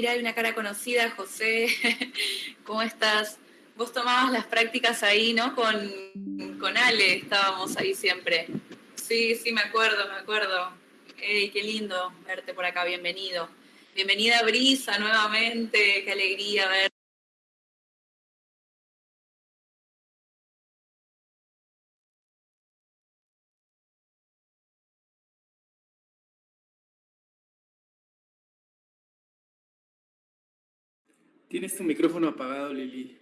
mira, hay una cara conocida, José, ¿cómo estás? Vos tomabas las prácticas ahí, ¿no? Con, con Ale, estábamos ahí siempre. Sí, sí, me acuerdo, me acuerdo. Qué lindo verte por acá, bienvenido. Bienvenida Brisa nuevamente, qué alegría ver Tienes tu micrófono apagado, Lili.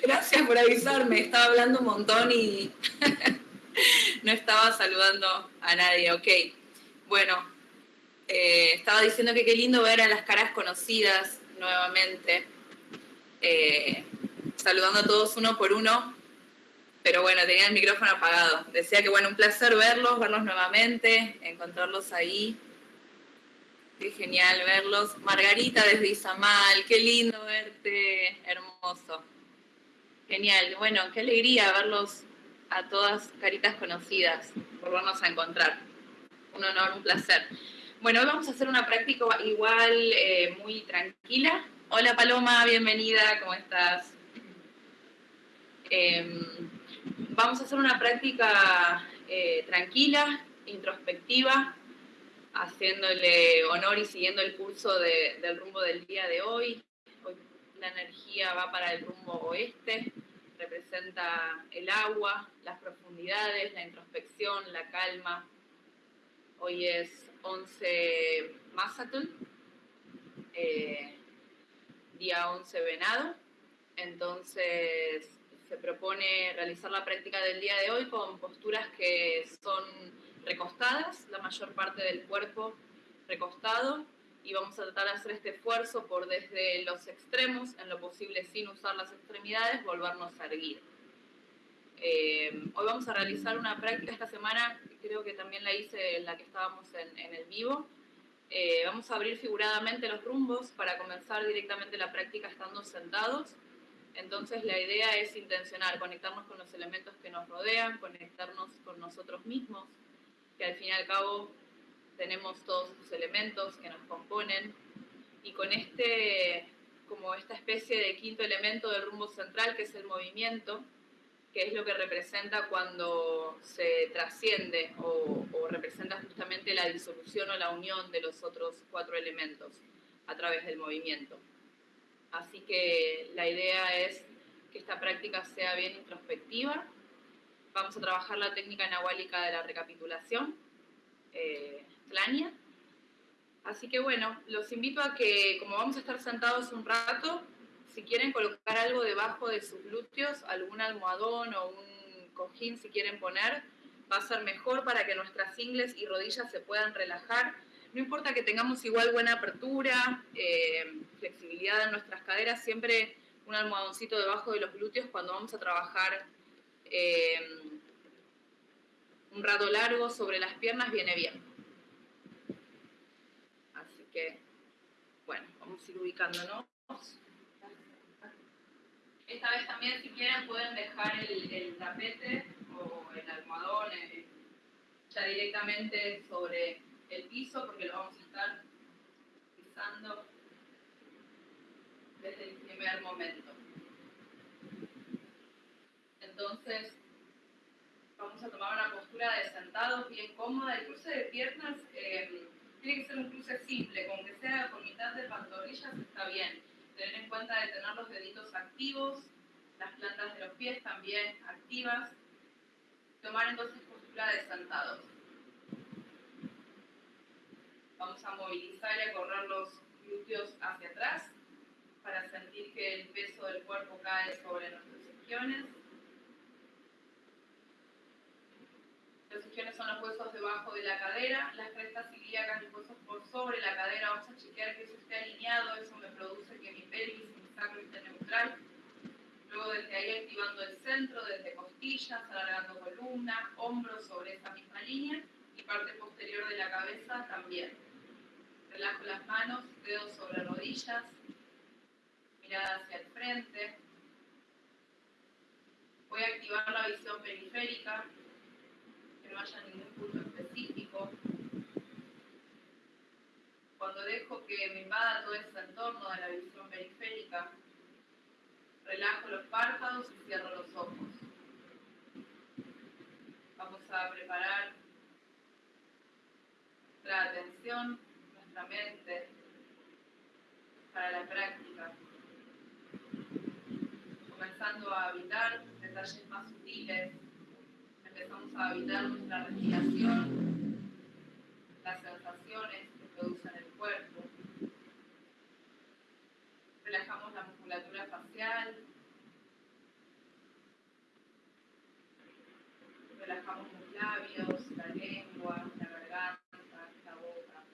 Gracias por avisarme, estaba hablando un montón y no estaba saludando a nadie. Ok, bueno, eh, estaba diciendo que qué lindo ver a las caras conocidas nuevamente, eh, saludando a todos uno por uno, pero bueno, tenía el micrófono apagado. Decía que bueno, un placer verlos, verlos nuevamente, encontrarlos ahí. Qué genial verlos. Margarita desde Izamal, qué lindo verte, hermoso. Genial, bueno, qué alegría verlos a todas caritas conocidas, volvernos a encontrar. Un honor, un placer. Bueno, hoy vamos a hacer una práctica igual eh, muy tranquila. Hola Paloma, bienvenida, ¿cómo estás? Em, vamos a hacer una práctica eh, tranquila, introspectiva, haciéndole honor y siguiendo el curso del rumbo del día de hoy. Hoy la energía va para el rumbo oeste, representa el agua, las profundidades, la introspección, la calma. Hoy es 11 Masatun, eh, día 11 Venado. Entonces se propone realizar la práctica del día de hoy con posturas que son recostadas, la mayor parte del cuerpo recostado, y vamos a tratar de hacer este esfuerzo por desde los extremos, en lo posible sin usar las extremidades, volvernos a erguir. Eh, hoy vamos a realizar una práctica esta semana, creo que también la hice en la que estábamos en, el vivo. Eh, vamos a abrir figuradamente los rumbos para comenzar directamente la práctica estando sentados. Entonces la idea es intencionar, conectarnos con los elementos que nos rodean, conectarnos con nosotros mismos, que al fin y al cabo tenemos todos estos elementos que nos componen y con este, como esta especie de quinto elemento del rumbo central que es el movimiento, que es lo que representa cuando se trasciende o, o representa justamente la disolución o la unión de los otros cuatro elementos a través del movimiento. Así que la idea es que esta práctica sea bien introspectiva, Vamos a trabajar la técnica nahuálica de la recapitulación, eh, Así que bueno, los invito a que, como vamos a estar sentados un rato, si quieren colocar algo debajo de sus glúteos, algún almohadón o un cojín si quieren poner, va a ser mejor para que nuestras ingles y rodillas se puedan relajar. No importa que tengamos igual buena apertura, eh, flexibilidad en nuestras caderas, siempre un almohadoncito debajo de los glúteos cuando vamos a trabajar eh, un rato largo sobre las piernas viene bien. Así que, bueno, vamos a ir ubicándonos. Esta vez también, si quieren, pueden dejar el, tapete o el almohadón eh, ya directamente sobre el piso, porque lo vamos a estar pisando desde el primer momento. Entonces, vamos a tomar una postura de sentados bien cómoda. El cruce de piernas eh, tiene que ser un cruce simple, con que sea con mitad de pantorrillas está bien. Tener en cuenta de tener los deditos activos, las plantas de los pies también activas. Tomar entonces postura de sentados. Vamos a movilizar y a correr los glúteos hacia atrás para sentir que el peso del cuerpo cae sobre nuestros isquiones. Los isquiones son los huesos debajo de la cadera, las crestas ilíacas, los huesos por sobre la cadera. Vamos a chequear que eso esté alineado, eso me produce que mi pelvis, mi sacro esté neutral. Luego desde ahí activando el centro, desde costillas, alargando columna, hombros sobre esa misma línea y parte posterior de la cabeza también. Relajo las manos, dedos sobre rodillas, mirada hacia el frente. Voy a activar la visión periférica, no haya ningún punto específico. Cuando dejo que me invada todo ese entorno de la visión periférica, relajo los párpados y cierro los ojos. Vamos a preparar nuestra atención, nuestra mente para la práctica, comenzando a habitar detalles más sutiles, empezamos a habitar nuestra respiración, las sensaciones que producen el cuerpo, relajamos la musculatura facial, relajamos los labios, la lengua, la garganta, la boca.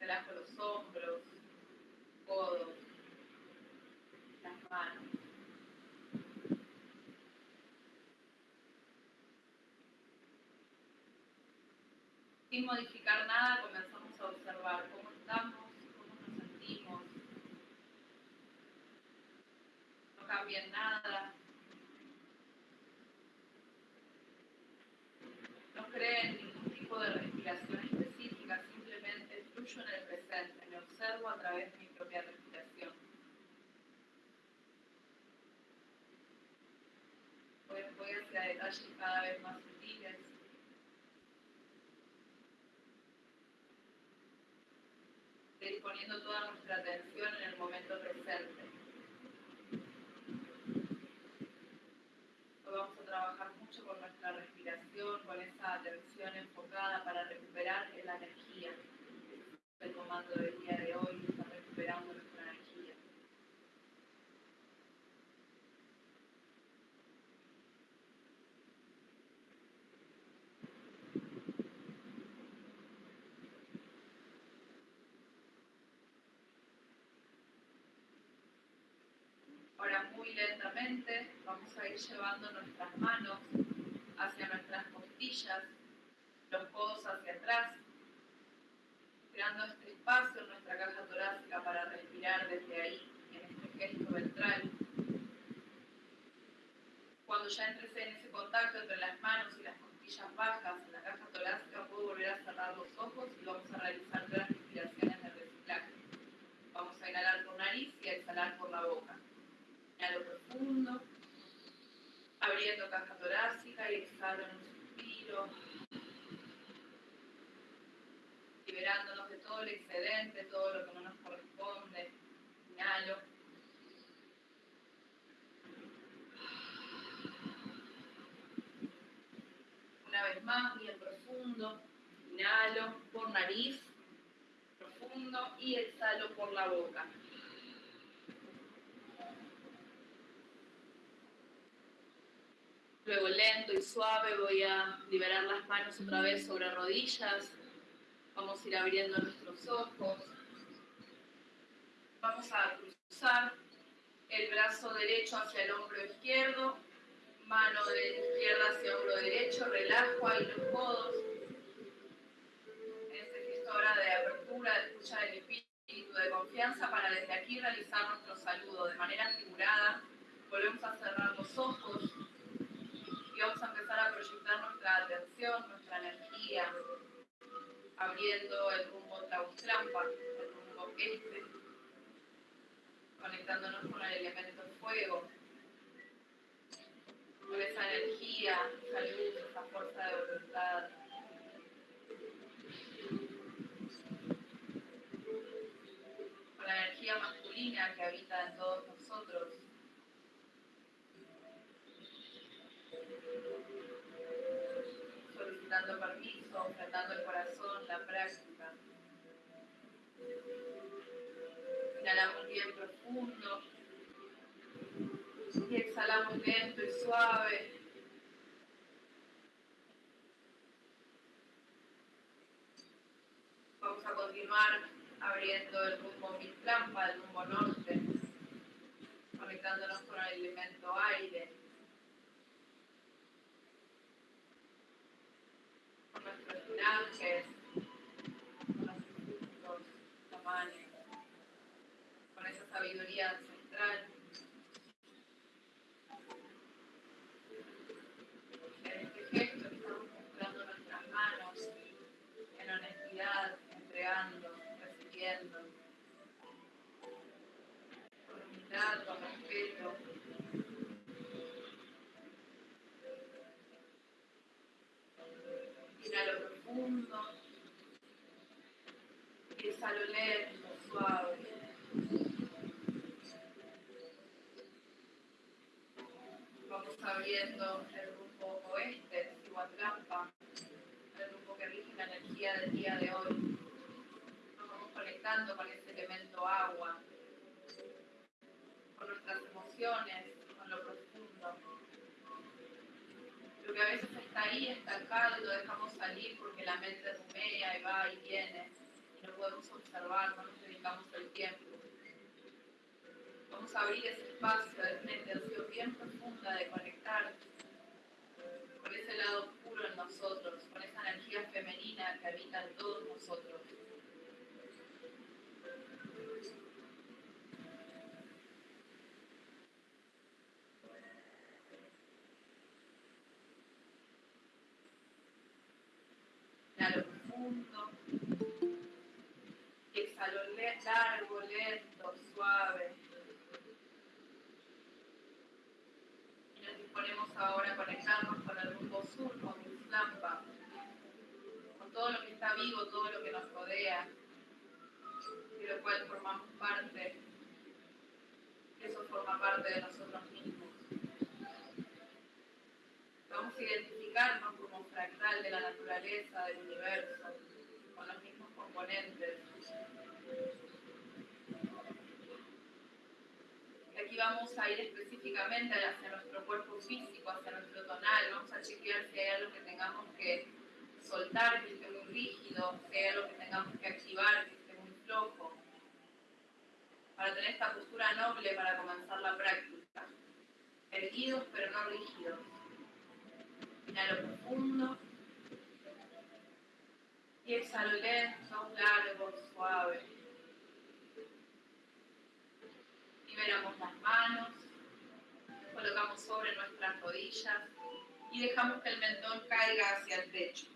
Relajo los hombros, codos, las manos. Sin modificar nada, cómo estamos, cómo nos sentimos. No cambia nada. No creen ningún tipo de respiración específica, simplemente fluyo en el presente, me observo a través de mi propia respiración. Voy, voy hacia detalles cada vez más sutiles. De ir toda nuestra atención en el momento presente. Hoy vamos a trabajar mucho con nuestra respiración, con esa atención enfocada para recuperar la energía. El comando del día de hoy está recuperando nuestra energía. Ahora muy lentamente vamos a llevando nuestras manos hacia nuestras costillas, los codos hacia atrás, creando este espacio en nuestra caja torácica para respirar desde ahí, en este gesto ventral. Cuando ya entres en ese contacto entre las manos y las costillas bajas en la caja torácica, puedo volver a cerrar los ojos y vamos a realizar tres respiraciones de reciclaje. Vamos a inhalar por nariz y a exhalar por la boca. Inhalo profundo, abriendo caja torácica y exhalo en un suspiro, liberándonos de todo el excedente, todo lo que no nos corresponde. Inhalo. Una vez más, bien profundo. Inhalo por nariz, profundo, y exhalo por la boca. Luego lento y suave voy a liberar las manos otra vez sobre rodillas. Vamos a ir abriendo nuestros ojos. Vamos a cruzar el brazo derecho hacia el hombro izquierdo, mano de izquierda hacia hombro derecho, relajo ahí los codos. Este gesto ahora de apertura, de escucha del espíritu, de confianza, para desde aquí realizar nuestro saludo de manera figurada. Volvemos a cerrar los ojos y vamos a empezar a proyectar nuestra atención, nuestra energía, abriendo el rumbo Tlaustrampa, el rumbo este, conectándonos con el elemento fuego, con esa energía, esa luz, esa fuerza de voluntad. Con la energía masculina que habita en todos nosotros. Solicitando permiso, ofrendando el corazón, la práctica. Inhalamos bien profundo y exhalamos lento y suave. Vamos a continuar abriendo el rumbo Mitlampa, el rumbo norte, conectándonos con el elemento aire. antes, los tamaños, con esa sabiduría ancestral. En Este gesto estamos mostrando nuestras manos en honestidad, entregando, recibiendo. Profundo. Y exhalo lento, suave. Vamos abriendo el rumbo oeste, Tihuatlampa, el rumbo que rige la energía del día de hoy. Nos vamos conectando con ese elemento agua, con nuestras emociones, con lo profundo. Lo que a veces está ahí estancado y lo dejamos salir porque la mente rumea y va y viene y no podemos observar, no nos dedicamos el tiempo. Vamos a abrir ese espacio de una intención bien profunda de conectar con ese lado oscuro en nosotros, con esa energía femenina que habita en todos nosotros. Largo, lento, suave. Y nos disponemos ahora a conectarnos con el rumbo sur, con Islampa, con todo lo que está vivo, todo lo que nos rodea, de lo cual formamos parte. Eso forma parte de nosotros mismos. Vamos a identificarnos como fractal de la naturaleza, del universo, con los mismos componentes. Vamos a ir específicamente hacia nuestro cuerpo físico, hacia nuestro tonal. Vamos a chequear si hay algo que tengamos que soltar, que esté muy rígido, si hay algo que tengamos que activar, que esté muy flojo. Para tener esta postura noble para comenzar la práctica. Erguidos pero no rígidos. Inhalo profundo. Y exhalo lento, largo, suave. Liberamos las manos. Colocamos sobre nuestras rodillas. Y dejamos que el mentón caiga hacia el techo.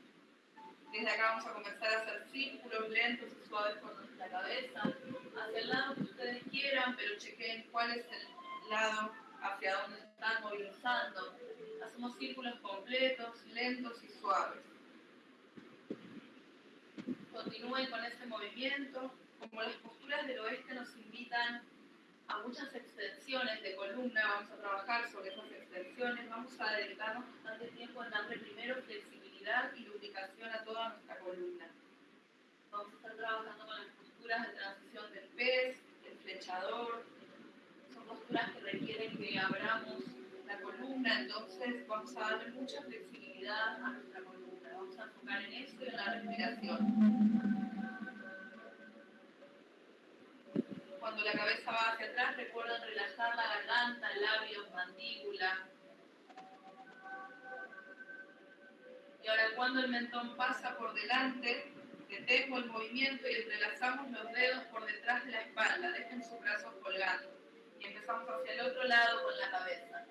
Desde acá vamos a comenzar a hacer círculos lentos y suaves con nuestra cabeza. Hacia el lado que ustedes quieran, pero chequen cuál es el lado hacia donde están movilizando hacemos círculos completos, lentos y suaves. Continúen con este movimiento. Como las posturas del oeste nos invitan a muchas extensiones de columna, vamos a trabajar sobre esas extensiones, vamos a dedicarnos bastante tiempo en darle primero flexibilidad y lubricación a toda nuestra columna. Vamos a estar trabajando con las posturas de transición del pez, el flechador, son posturas que requieren que abramos la columna, entonces vamos a darle mucha flexibilidad a nuestra columna. Vamos a enfocar en eso y en la respiración. Cuando la cabeza va hacia atrás, recuerden relajar la garganta, labios, mandíbula. Y ahora cuando el mentón pasa por delante, detengo el movimiento y entrelazamos los dedos por detrás de la espalda. Dejen sus brazos colgando. Y empezamos hacia el otro lado con la cabeza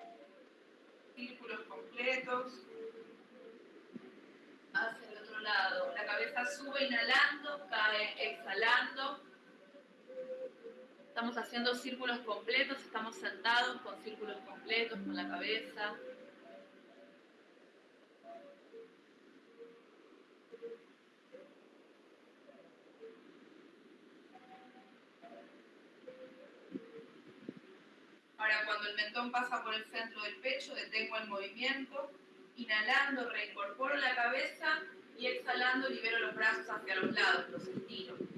círculos completos. Hacia el otro lado. La cabeza sube inhalando, cae exhalando. Estamos haciendo círculos completos, estamos sentados con círculos completos con la cabeza. Ahora, cuando el mentón pasa por el centro del pecho, detengo el movimiento. Inhalando, reincorporo la cabeza y exhalando, libero los brazos hacia los lados, los estiro.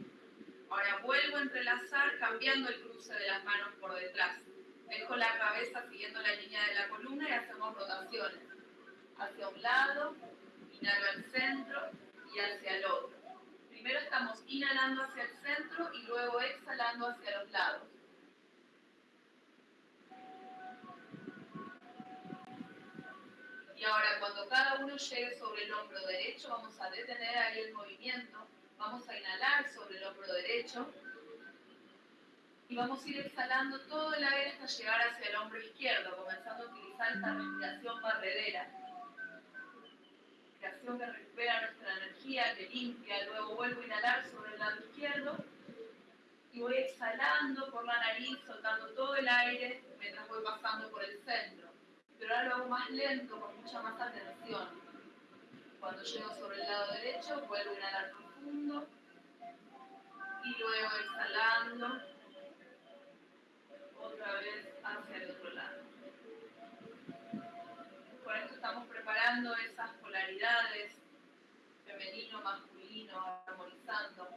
Ahora vuelvo a entrelazar, cambiando el cruce de las manos por detrás. Dejo la cabeza siguiendo la línea de la columna y hacemos rotaciones. Hacia un lado, inhalo al centro y hacia el otro. Primero estamos inhalando hacia el centro y luego exhalando hacia los lados. Y ahora cuando cada uno llegue sobre el hombro derecho, vamos a detener ahí el movimiento. Vamos a inhalar sobre el hombro derecho. Y vamos a ir exhalando todo el aire hasta llegar hacia el hombro izquierdo, comenzando a utilizar esta respiración barredera. Respiración que recupera nuestra energía, que limpia. Luego vuelvo a inhalar sobre el lado izquierdo. Y voy exhalando por la nariz, soltando todo el aire mientras voy pasando por el centro pero ahora lo hago más lento, con mucha más atención. Cuando llego sobre el lado derecho, vuelvo a inhalar Y luego exhalando, otra vez hacia el otro lado. Por esto estamos preparando esas polaridades, femenino, masculino, armonizando.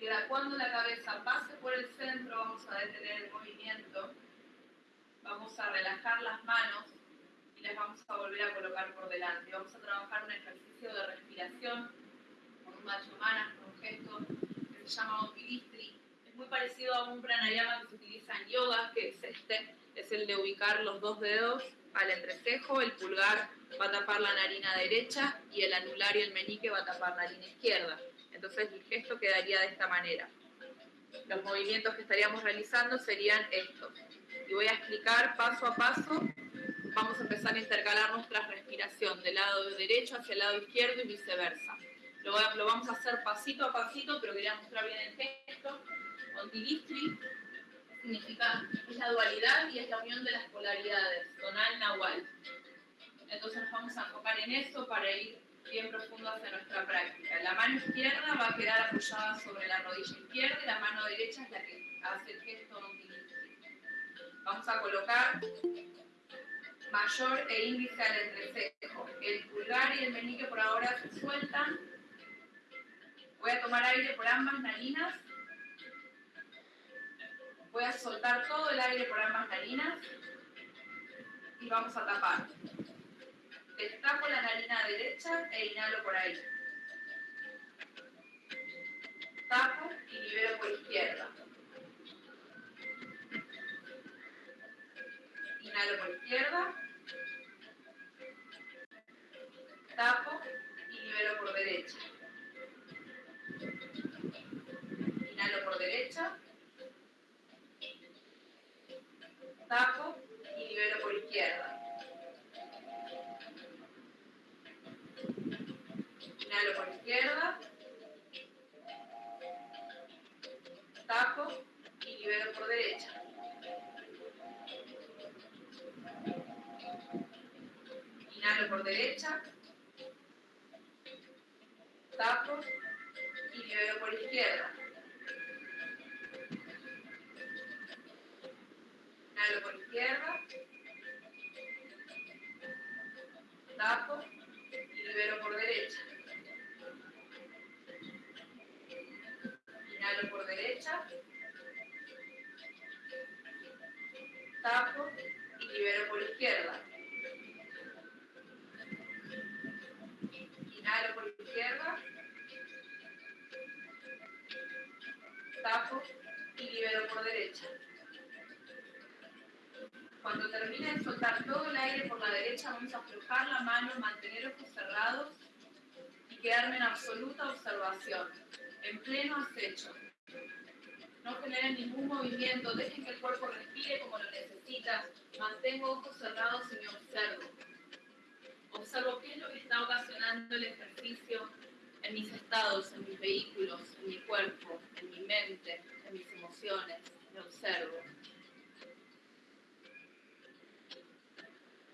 Y cuando la cabeza pase por el centro, vamos a detener el movimiento. Vamos a relajar las manos y las vamos a volver a colocar por delante. Vamos a trabajar un ejercicio de respiración con un macho manas, con un gesto que se llama Otilistri. Es muy parecido a un pranayama que se utiliza en yoga, que es este, es el de ubicar los dos dedos al entrecejo, el pulgar va a tapar la narina derecha y el anular y el meñique va a tapar la línea izquierda. Entonces el gesto quedaría de esta manera. Los movimientos que estaríamos realizando serían estos. Y voy a explicar paso a paso. Vamos a empezar a intercalar nuestra respiración del lado derecho hacia el lado izquierdo y viceversa. Lo, lo vamos a hacer pasito a pasito, pero quería mostrar bien el gesto. Ontilistri significa, es la dualidad y es la unión de las polaridades, tonal, nahual. Entonces nos vamos a enfocar en eso para ir bien profundo hacia nuestra práctica. La mano izquierda va a quedar apoyada sobre la rodilla izquierda y la mano derecha es la que hace el gesto Vamos a colocar mayor e índice al entrecejo. El pulgar y el meñique por ahora se sueltan. Voy a tomar aire por ambas narinas Voy a soltar todo el aire por ambas narinas y vamos a tapar. Destapo la narina derecha e inhalo por ahí. Tapo y libero por izquierda. Inhalo por izquierda. Tapo y libero por derecha. Inhalo por derecha. tapo y libero por izquierda. Inhalo por izquierda. Tapo y libero por derecha. Inhalo por derecha. Tapo y libero por izquierda. Inhalo por izquierda. Tapo y libero por derecha. Inhalo por derecha. Tapo y libero por izquierda. Inhalo por izquierda. Tapo y libero por derecha. Cuando termine de soltar todo el aire por la derecha, vamos a aflojar la mano, mantener ojos cerrados y quedarme en absoluta observación, en pleno acecho. No generen ningún movimiento, dejen que el cuerpo respire como lo necesita, mantengo ojos cerrados y me observo. Observo qué es lo que está ocasionando el ejercicio en mis estados, en mis vehículos, en mi cuerpo, en mi mente, en mis emociones. Me observo.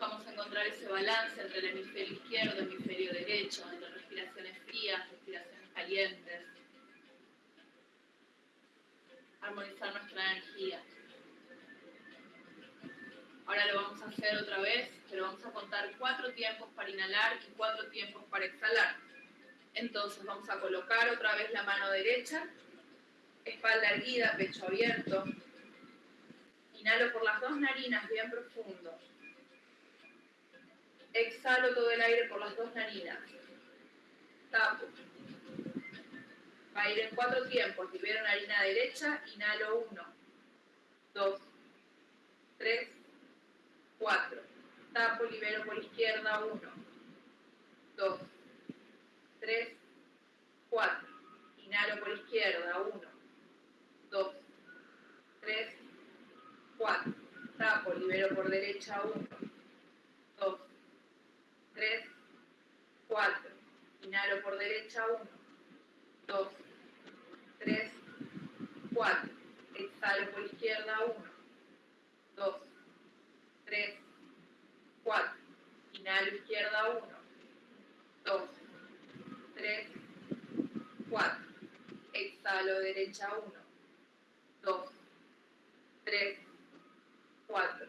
Vamos a encontrar ese balance entre el hemisferio izquierdo y el hemisferio derecho, entre respiraciones frías, respiraciones calientes. Armonizar nuestra energía. Ahora lo vamos a hacer otra vez, pero vamos a contar cuatro tiempos para inhalar y cuatro tiempos para exhalar. Entonces vamos a colocar otra vez la mano derecha, espalda erguida, pecho abierto. Inhalo por las dos narinas bien profundo. Exhalo todo el aire por las dos narinas. Tapo. Va a ir en cuatro tiempos. Libero narina derecha, inhalo uno, dos, tres, cuatro. Tapo, libero por izquierda uno, dos, tres, cuatro. Inhalo por izquierda uno, dos, tres, cuatro. Tapo, libero por derecha uno, 3, 4, inhalo por derecha 1, 2, 3, 4, exhalo por izquierda 1, 2, 3, 4, inhalo izquierda 1, 2, 3, 4, exhalo derecha 1, 2, 3, 4,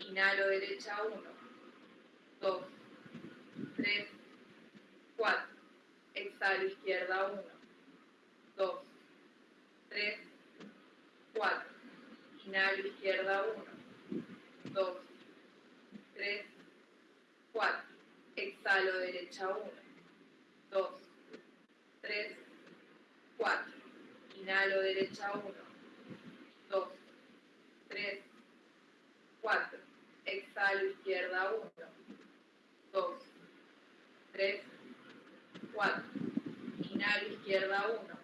inhalo derecha 1, 2, 3, 4, exhalo izquierda 1, 2, 3, 4, inhalo izquierda 1, 2, 3, 4, exhalo derecha 1, 2, 3, 4, inhalo derecha 1, 2, 3, 4, exhalo izquierda 1, 2, 3, 4, inhalo izquierda 1,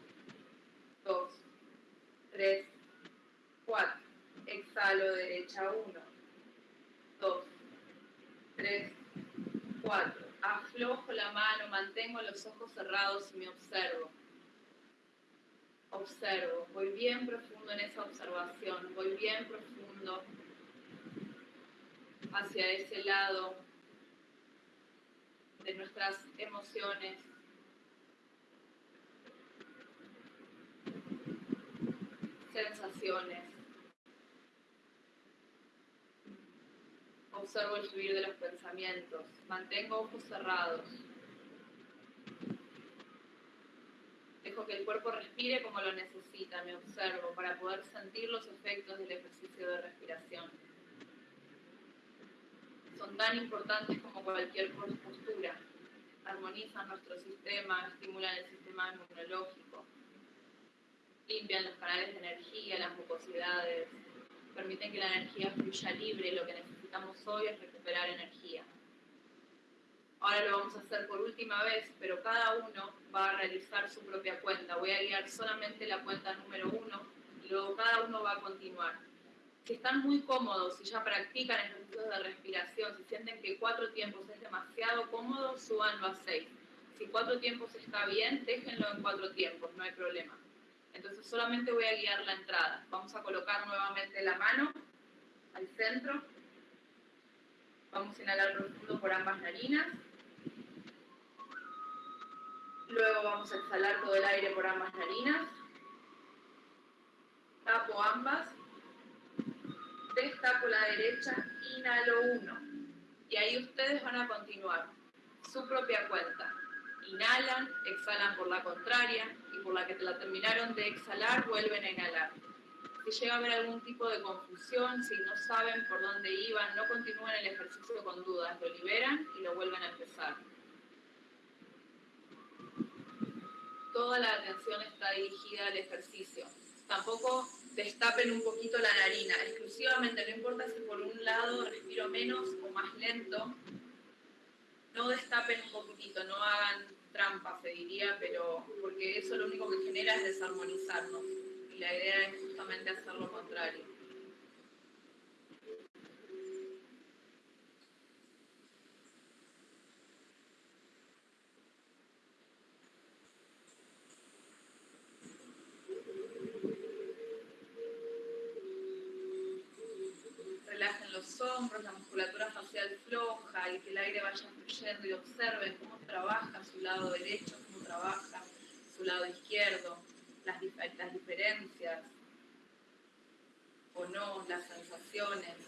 2, 3, 4, exhalo derecha 1, 2, 3, 4, aflojo la mano, mantengo los ojos cerrados y me observo. Observo, voy bien profundo en esa observación, voy bien profundo hacia ese lado nuestras emociones. sensaciones. Observo el subir de los pensamientos. Mantengo ojos cerrados. Dejo que el cuerpo respire como lo necesita. Me observo para poder sentir los efectos del ejercicio de respiración. Son tan importantes como cualquier postura. Armonizan nuestro sistema, estimulan el sistema inmunológico, limpian los canales de energía, las mucosidades, permiten que la energía fluya libre. Lo que necesitamos hoy es recuperar energía. Ahora lo vamos a hacer por última vez, pero cada uno va a realizar su propia cuenta. Voy a guiar solamente la cuenta número uno y luego cada uno va a continuar. Si están muy cómodos y ya practican ejercicios de respiración, si sienten que cuatro tiempos es demasiado cómodo, súbanlo a seis. Si cuatro tiempos está bien, déjenlo en cuatro tiempos, no hay problema. Entonces solamente voy a guiar la entrada. Vamos a colocar nuevamente la mano al centro. Vamos a inhalar profundo por ambas narinas. Luego vamos a exhalar todo el aire por ambas narinas. Tapo ambas. Destapo la derecha, inhalo uno. Y ahí ustedes van a continuar su propia cuenta. Inhalan, exhalan por la contraria y por la que la terminaron de exhalar vuelven a inhalar. Si llega a haber algún tipo de confusión, si no saben por dónde iban, no continúen el ejercicio con dudas, lo liberan y lo vuelven a empezar. Toda la atención está dirigida al ejercicio. Tampoco destapen un poquito la narina, exclusivamente, no importa si por un lado respiro menos o más lento, no destapen un poquitito, no hagan trampa, se diría, pero porque eso lo único que genera es desarmonizarnos. Y la idea es justamente hacer lo contrario. La musculatura facial floja y que el aire vaya fluyendo y observen cómo trabaja su lado derecho, cómo trabaja su lado izquierdo, las, las diferencias o no, las sensaciones.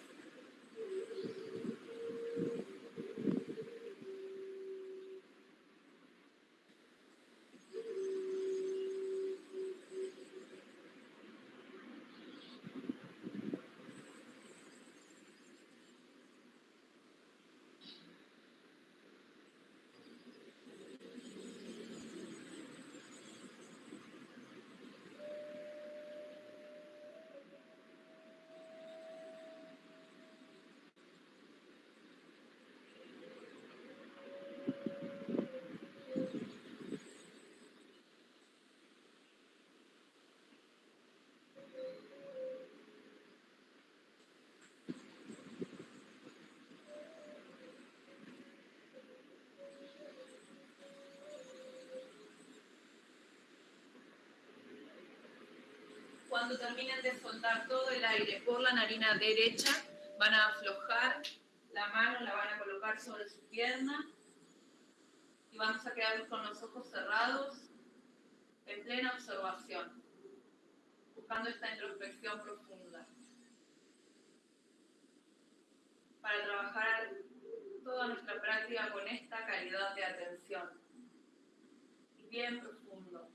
Cuando terminen de soltar todo el aire por la narina derecha, van a aflojar la mano, la van a colocar sobre su pierna y vamos a quedar con los ojos cerrados en plena observación. buscando esta introspección profunda. Para trabajar toda nuestra práctica con esta calidad de atención. Bien profundo.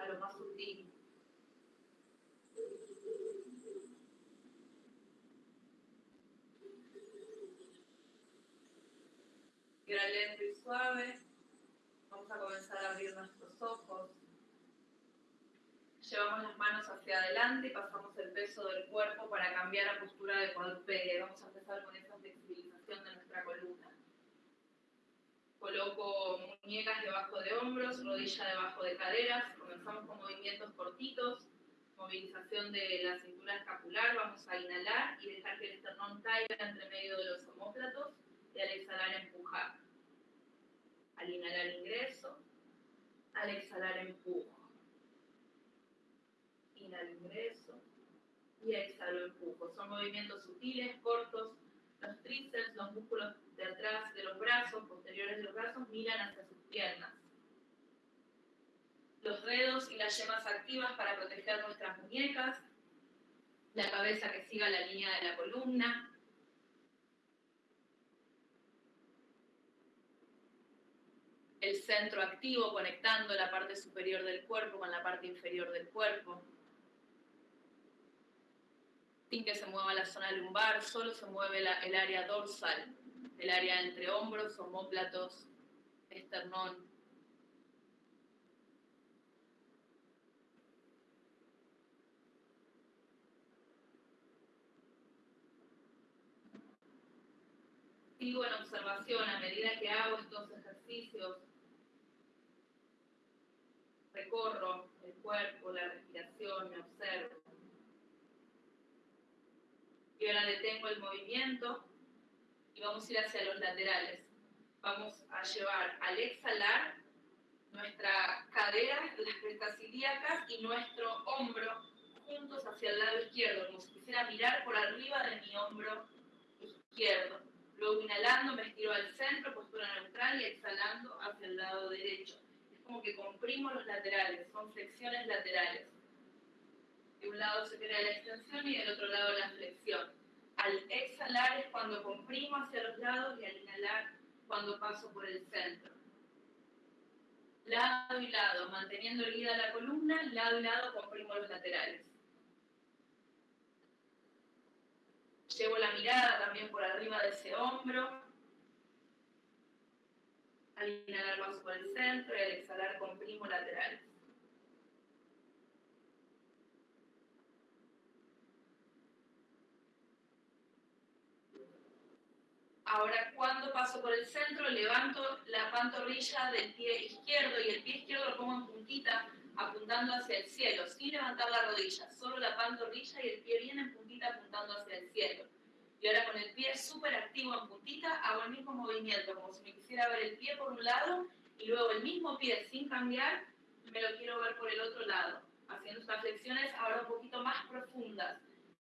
A lo más sutil. Y ahora lento y suave, vamos a comenzar a abrir nuestros ojos. Llevamos las manos hacia adelante pasamos el peso del cuerpo para cambiar la postura de cuadrúpede. Vamos a empezar con esa flexibilización de nuestra columna. Coloco muñecas debajo de hombros, rodilla debajo de caderas. Comenzamos con movimientos cortitos. Movilización de la cintura escapular. Vamos a inhalar y dejar que el esternón caiga entre medio de los homóplatos y al exhalar empujar. Al inhalar ingreso, al exhalar empujo. Inhalo ingreso y exhalo empujo. Son movimientos sutiles, cortos. Los tríceps, los músculos de atrás de los brazos, posteriores de los brazos, miran hacia sus piernas. Los dedos y las yemas activas para proteger nuestras muñecas. La cabeza que siga la línea de la columna. el centro activo conectando la parte superior del cuerpo con la parte inferior del cuerpo. Sin que se mueva la zona lumbar, solo se mueve el área dorsal, el área entre hombros, homóplatos, esternón. Sigo en observación a medida que hago estos ejercicios recorro el cuerpo, la respiración, me observo. Y ahora detengo el movimiento y vamos a ir hacia los laterales. Vamos a llevar al exhalar nuestra cadera, las crestas ilíacas y nuestro hombro juntos hacia el lado izquierdo, como si quisiera mirar por arriba de mi hombro izquierdo. Luego inhalando me estiro al centro, postura neutral y exhalando hacia el lado derecho como que comprimo los laterales, son flexiones laterales. De un lado se crea la extensión y del otro lado la flexión. Al exhalar es cuando comprimo hacia los lados y al inhalar cuando paso por el centro. Lado y lado, manteniendo erguida la columna, lado y lado comprimo los laterales. Llevo la mirada también por arriba de ese hombro, al inhalar paso por el centro y al exhalar comprimo lateral. Ahora, cuando paso por el centro, levanto la pantorrilla del pie izquierdo y el pie izquierdo lo pongo en puntita, apuntando hacia el cielo, sin levantar la rodilla, solo la pantorrilla y el pie bien en puntita apuntando hacia el cielo. Y ahora con el pie súper activo en puntita, hago el mismo movimiento, como si me quisiera ver el pie por un lado y luego el mismo pie sin cambiar, me lo quiero ver por el otro lado, haciendo estas flexiones ahora un poquito más profundas,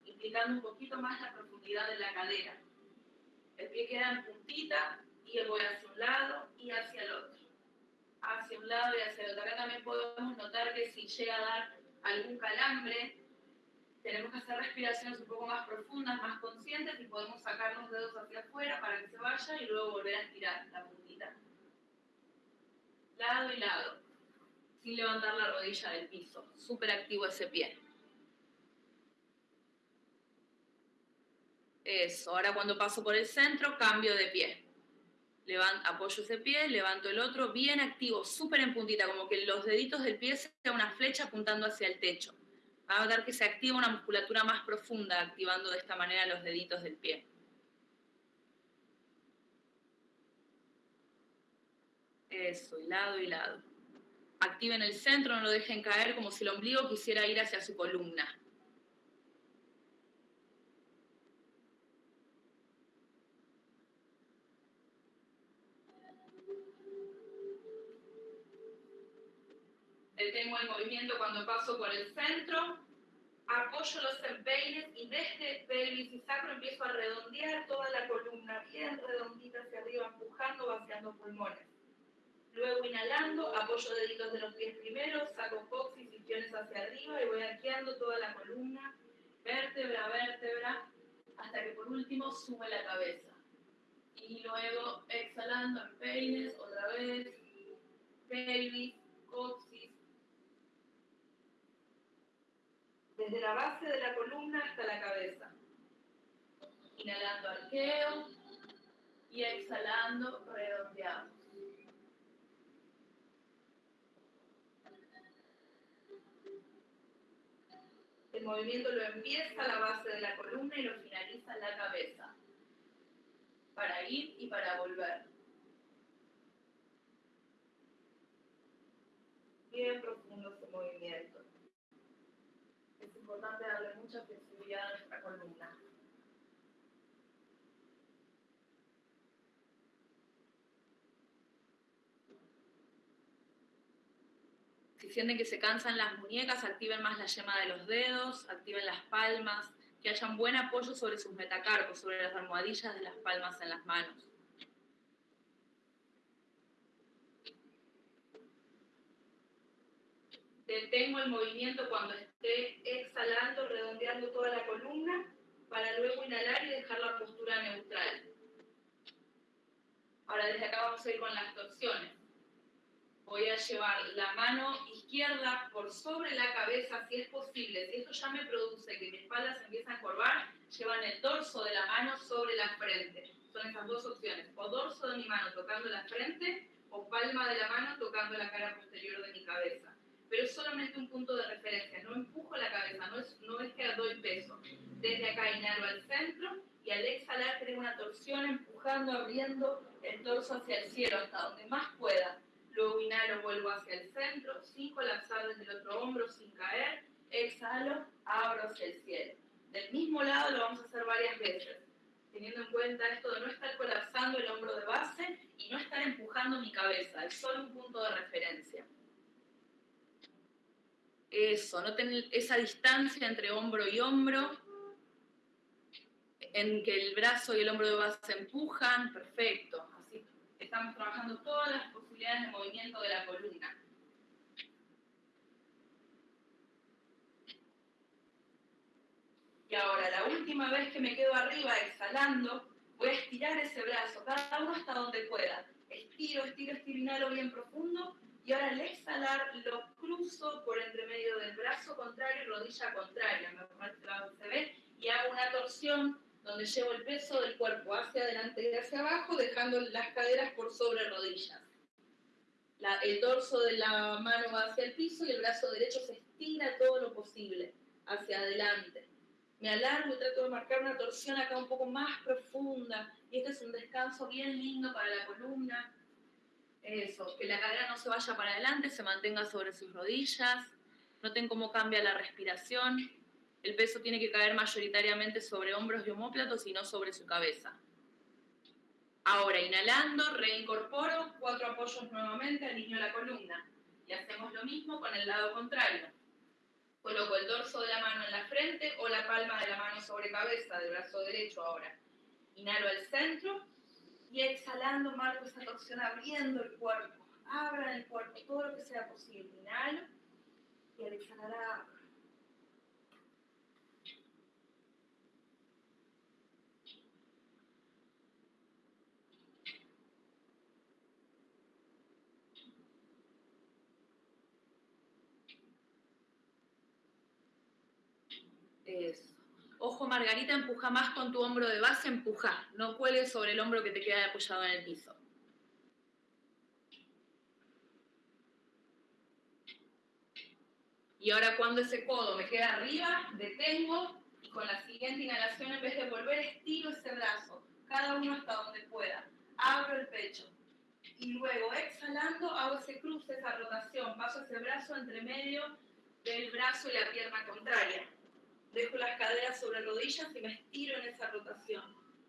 implicando un poquito más la profundidad de la cadera. El pie queda en puntita y voy hacia un lado y hacia el otro. Hacia un lado y hacia el otro. Acá también podemos notar que si llega a dar algún calambre, tenemos que hacer respiraciones un poco más profundas, más conscientes y podemos sacar los dedos hacia afuera para que se vaya y luego volver a estirar la puntita. Lado y lado, sin levantar la rodilla del piso. Súper activo ese pie. Eso, ahora cuando paso por el centro, cambio de pie. Levanto, apoyo ese pie, levanto el otro, bien activo, súper en puntita, como que los deditos del pie sean una flecha apuntando hacia el techo va a notar que se activa una musculatura más profunda, activando de esta manera los deditos del pie. Eso, y lado y lado. Activen el centro, no lo dejen caer como si el ombligo quisiera ir hacia su columna. Detengo el movimiento cuando paso por el centro, apoyo los empeines y desde pelvis y sacro empiezo a redondear toda la columna bien redondita hacia arriba, empujando, vaciando pulmones. Luego inhalando, apoyo deditos de los pies primero, saco coxis y piones hacia arriba y voy arqueando toda la columna, vértebra a vértebra, hasta que por último sube la cabeza. Y luego exhalando en peines, otra vez, pelvis, coxis. Desde la base de la columna hasta la cabeza. Inhalando arqueo y exhalando redondeamos. El movimiento lo empieza a la base de la columna y lo finaliza en la cabeza. Para ir y para volver. Bien profundo su movimiento. Importante darle mucha flexibilidad a nuestra columna. Si sienten que se cansan las muñecas, activen más la yema de los dedos, activen las palmas, que hayan buen apoyo sobre sus metacarpos, sobre las almohadillas de las palmas en las manos. Detengo el movimiento cuando esté exhalando, redondeando toda la columna, para luego inhalar y dejar la postura neutral. Ahora desde acá vamos a ir con las torsiones voy a llevar la mano izquierda por sobre la cabeza si es posible. Si esto ya me produce que mi espalda se empieza a encorvar, llevan el dorso de la mano sobre la frente. Son esas dos opciones, o dorso de mi mano tocando la frente o palma de la mano tocando la cara posterior de mi cabeza. Pero es solamente un punto de referencia, no empujo la cabeza, no es, no es que doy peso. Desde acá inhalo al centro y al exhalar creo una torsión empujando, abriendo el torso hacia el cielo hasta donde más pueda luego inhalo, vuelvo hacia el centro, sin colapsar desde el otro hombro, sin caer, exhalo, abro hacia el cielo. Del mismo lado lo vamos a hacer varias veces, teniendo en cuenta esto de no estar colapsando el hombro de base y no estar empujando mi cabeza, es solo un punto de referencia. Eso, no tener esa distancia entre hombro y hombro, en que el brazo y el hombro de base empujan, perfecto. Así estamos trabajando todas las de movimiento de la columna. Y ahora, la última vez que me quedo arriba exhalando, voy a estirar ese brazo, cada uno hasta donde pueda. Estiro, estiro, estiro, inhalo bien profundo. Y ahora al exhalar lo cruzo por entre medio del brazo contrario y rodilla contraria. Me ve. Y hago una torsión donde llevo el peso del cuerpo hacia adelante y hacia abajo, dejando las caderas por sobre rodillas el dorso de la mano va hacia el piso y el brazo derecho se estira todo lo posible hacia adelante. Me alargo y trato de marcar una torsión acá un poco más profunda. Y este es un descanso bien lindo para la columna. Eso, que la cadera no se vaya para adelante, se mantenga sobre sus rodillas. Noten cómo cambia la respiración. El peso tiene que caer mayoritariamente sobre hombros y homóplatos y no sobre su cabeza. Ahora, inhalando, reincorporo, cuatro apoyos nuevamente, alineo la columna. Y hacemos lo mismo con el lado contrario. Coloco el dorso de la mano en la frente o la palma de la mano sobre cabeza, del brazo derecho ahora. Inhalo al centro y exhalando marco esa torsión abriendo el cuerpo. Abran el cuerpo todo lo que sea posible. Inhalo y al exhalar abro. Ojo, Margarita, empuja más con tu hombro de base, empuja. No cuelgues sobre el hombro que te queda apoyado en el piso. Y ahora cuando ese codo me queda arriba, detengo y con la siguiente inhalación, en vez de volver, estiro ese brazo, cada uno hasta donde pueda. Abro el pecho. Y luego, exhalando, hago ese cruce, esa rotación. Paso ese brazo entre medio del brazo y la pierna contraria. Sobre rodillas y me estiro en esa rotación.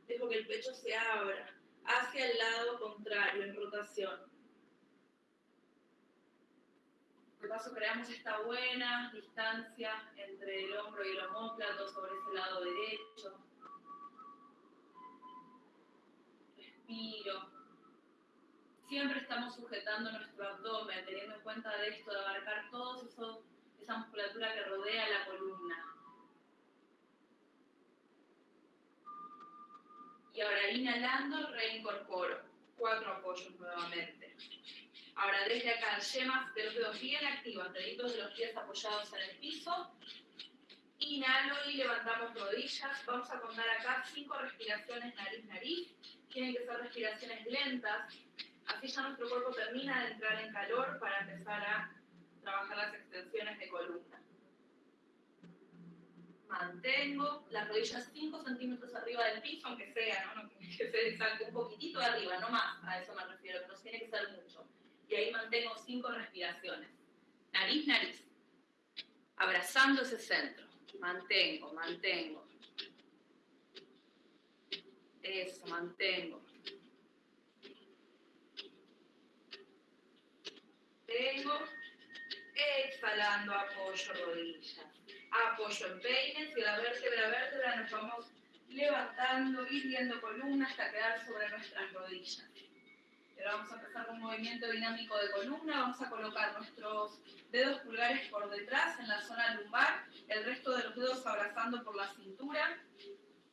Dejo que el pecho se abra hacia el lado contrario en rotación. De paso creamos esta buena distancia entre el hombro y el homóplato sobre ese lado derecho. Respiro. Siempre estamos sujetando nuestro abdomen, teniendo en cuenta de esto, de abarcar eso, esa musculatura que rodea la columna. Y ahora inhalando, reincorporo. Cuatro apoyos nuevamente. Ahora desde acá, yemas de los dedos bien activas, deditos de los pies apoyados en el piso. Inhalo y levantamos rodillas. Vamos a contar acá cinco respiraciones nariz-nariz. Tienen que ser respiraciones lentas. Así ya nuestro cuerpo termina de entrar en calor para empezar a trabajar las extensiones de columna. Mantengo las rodillas 5 centímetros arriba del piso, aunque sea, ¿no? que se salte un poquitito de arriba, no más, a eso me refiero, no tiene que ser mucho. Y ahí mantengo 5 respiraciones. Nariz, nariz. Abrazando ese centro. Mantengo, mantengo. Eso, mantengo. Tengo. Exhalando, apoyo rodillas. Apoyo en peines y la vértebra a vértebra nos vamos levantando, viendo columna hasta quedar sobre nuestras rodillas. Ahora vamos a empezar con un movimiento dinámico de columna. Vamos a colocar nuestros dedos pulgares por detrás en la zona lumbar, el resto de los dedos abrazando por la cintura.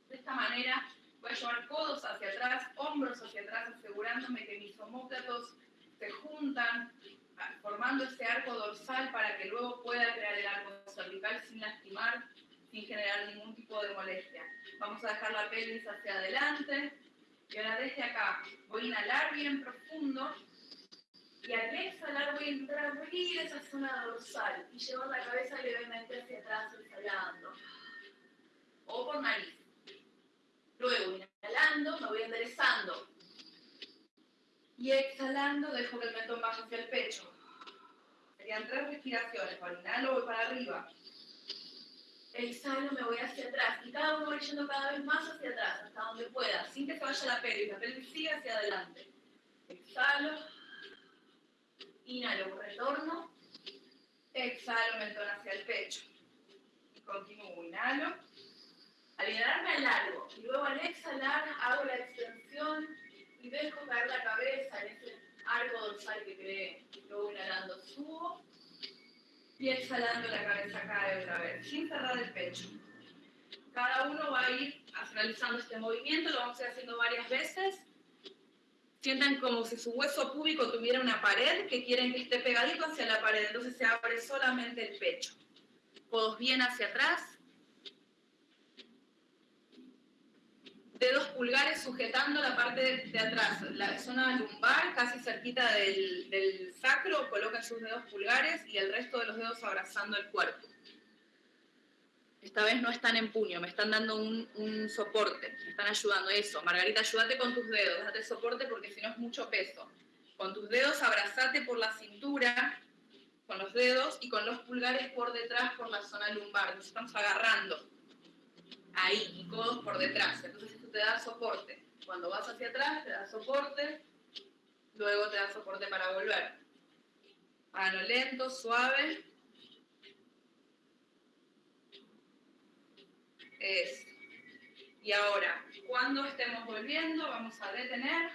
De esta manera voy a llevar codos hacia atrás, hombros hacia atrás, asegurándome que mis homóplatos se juntan, formando ese arco dorsal para que luego pueda crear el arco cervical sin lastimar, sin generar ningún tipo de molestia. Vamos a dejar la pelvis hacia adelante, y ahora desde acá voy a inhalar bien profundo y al exhalar voy a a abrir esa zona dorsal y llevar la cabeza levemente hacia atrás exhalando. O por nariz. Luego, inhalando, me voy enderezando. Y exhalando, dejo que el mentón baje hacia el pecho. Serían tres respiraciones. Cuando inhalo, voy para arriba exhalo, me voy hacia atrás y cada uno voy yendo cada vez más hacia atrás, hasta donde pueda, sin que se vaya la pelvis, la pelvis sigue hacia adelante. Exhalo, inhalo, retorno, exhalo, mentón hacia el pecho. Y continúo, inhalo. Al inhalar me largo y luego al exhalar hago la extensión dejo caer la cabeza en ese arco dorsal que creé. Luego inhalando subo y exhalando la cabeza cae otra vez, sin cerrar el pecho. Cada uno va a ir realizando este movimiento, lo vamos a ir haciendo varias veces. Sientan como si su hueso púbico tuviera una pared que quieren que esté pegadito hacia la pared, entonces se abre solamente el pecho. Codos bien hacia atrás, dedos pulgares sujetando la parte de, atrás, la zona lumbar, casi cerquita del, sacro, colocan sus dedos pulgares y el resto de los dedos abrazando el cuerpo. Esta vez no están en puño, me están dando un, soporte, me están ayudando. Eso, Margarita, ayúdate con tus dedos, date soporte porque si no es mucho peso. Con tus dedos abrazate por la cintura, con los dedos y con los pulgares por detrás por la zona lumbar. Nos estamos agarrando ahí y codos por detrás. Entonces te da soporte. Cuando vas hacia atrás te da soporte, luego te da soporte para volver. Mano lento, suave. Es. Y ahora, cuando estemos volviendo, vamos a detener.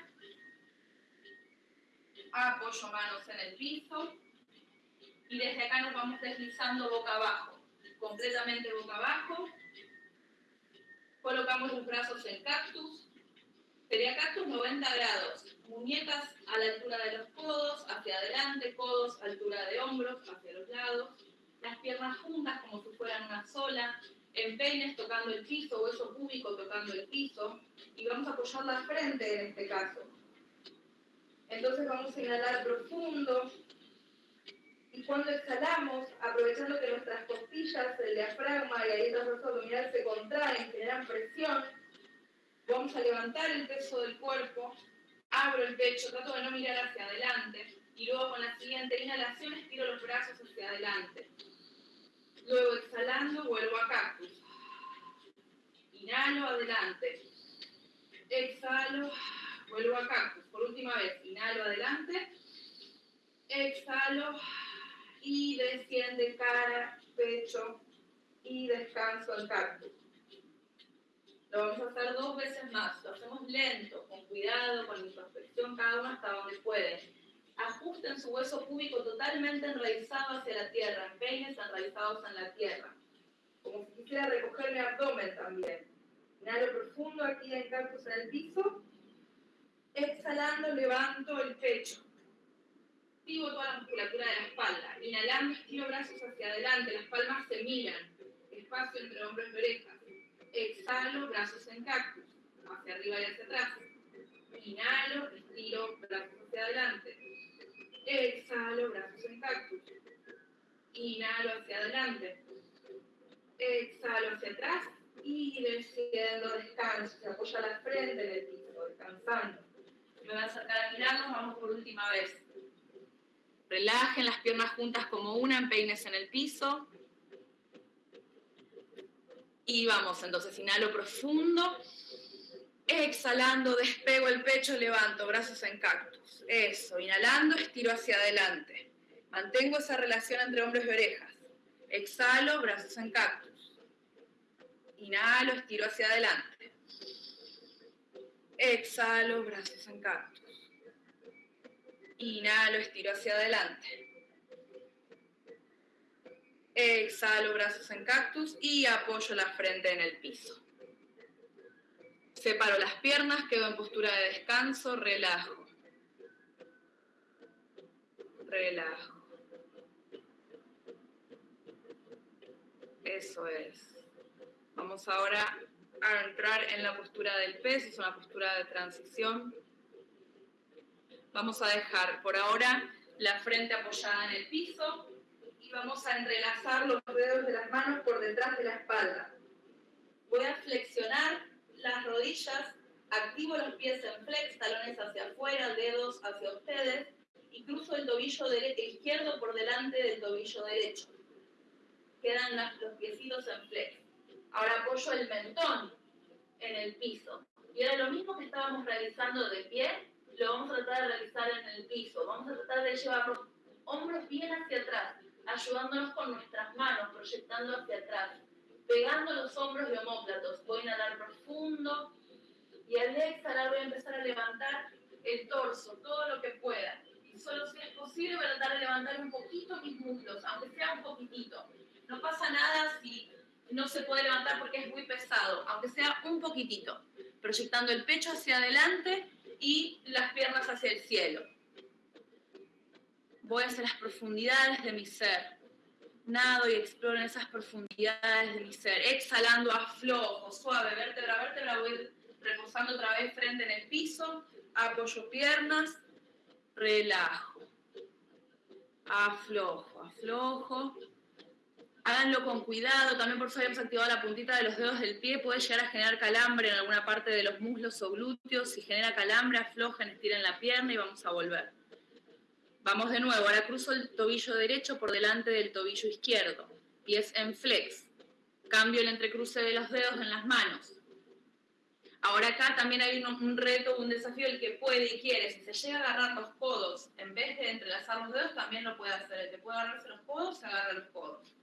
Apoyo manos en el piso. Y desde acá nos vamos deslizando boca abajo. Completamente boca abajo colocamos los brazos en cactus. Sería cactus 90 grados. Muñecas a la altura de los codos, hacia adelante, codos, altura de hombros, hacia los lados. Las piernas juntas como si fueran una sola. En peines tocando el piso, hueso púbico tocando el piso. Y vamos a apoyar la frente en este caso. Entonces vamos a inhalar profundo, y cuando exhalamos, aprovechando que nuestras costillas, el diafragma y el brazo abdominal se contraen, generan presión, vamos a levantar el peso del cuerpo, abro el pecho, trato de no mirar hacia adelante y luego con la siguiente inhalación estiro los brazos hacia adelante. Luego exhalando vuelvo a cactus. Inhalo adelante. Exhalo, vuelvo a cactus. Por última vez, inhalo adelante. Exhalo, y desciende cara, pecho y descanso al cactus. Lo vamos a hacer dos veces más. Lo hacemos lento, con cuidado, con introspección, cada uno hasta donde puede. Ajusten su hueso púbico totalmente enraizado hacia la tierra, empeines enraizados en la tierra. Como si quisiera recoger mi abdomen también. Inhalo profundo aquí en cactus en el piso. Exhalando, levanto el pecho. Activo toda la musculatura de la espalda. Inhalando, estiro brazos hacia adelante, las palmas se miran. Espacio entre hombros y orejas. Exhalo, brazos en cactus, hacia arriba y hacia atrás. Inhalo, estiro, brazos hacia adelante. Exhalo, brazos en cactus. Inhalo hacia adelante. Exhalo hacia atrás y desciendo, descanso. Se apoya la frente en el descansando. Me voy a acercar a mirarnos, vamos por última vez. Relajen las piernas juntas como una, empeines en el piso. Y vamos, entonces inhalo profundo. Exhalando, despego el pecho, levanto, brazos en cactus. Eso, inhalando, estiro hacia adelante. Mantengo esa relación entre hombros y orejas. Exhalo, brazos en cactus. Inhalo, estiro hacia adelante. Exhalo, brazos en cactus. Inhalo, estiro hacia adelante. Exhalo, brazos en cactus y apoyo la frente en el piso. Separo las piernas, quedo en postura de descanso, relajo. Relajo. Eso es. Vamos ahora a entrar en la postura del pez, es una postura de transición. Vamos a dejar por ahora la frente apoyada en el piso, vamos a entrelazar los dedos de las manos por detrás de la espalda. Voy a flexionar las rodillas, activo los pies en flex, talones hacia afuera, dedos hacia ustedes, y cruzo el tobillo izquierdo por delante del tobillo derecho. Quedan los piecitos en flex. Ahora apoyo el mentón en el piso. Y ahora lo mismo que estábamos realizando de pie, lo vamos a tratar de realizar en el piso. Vamos a tratar de llevar los hombros bien hacia atrás, ayudándonos con nuestras manos, proyectando hacia atrás, pegando los hombros de homóplatos. Voy a inhalar profundo y al exhalar voy a empezar a levantar el torso, todo lo que pueda. Y solo si es posible voy a tratar de levantar un poquito mis muslos, aunque sea un poquitito. No pasa nada si no se puede levantar porque es muy pesado, aunque sea un poquitito. Proyectando el pecho hacia adelante y las piernas hacia el cielo voy hacia las profundidades de mi ser. Nado y exploro en esas profundidades de mi ser. Exhalando, aflojo, suave, vértebra vértebra, voy reposando otra vez frente en el piso, apoyo piernas, relajo. Aflojo, aflojo. Háganlo con cuidado, también por eso habíamos activado la puntita de los dedos del pie, puede llegar a generar calambre en alguna parte de los muslos o glúteos. Si genera calambre, aflojen, estiren la pierna y vamos a volver. Vamos de nuevo, ahora cruzo el tobillo derecho por delante del tobillo izquierdo, pies en flex. Cambio el entrecruce de los dedos en las manos. Ahora acá también hay un, reto, un desafío, el que puede y quiere. Si se llega a agarrar los codos, en vez de entrelazar los dedos, también lo puede hacer. El que puede agarrarse los codos, se agarra los codos.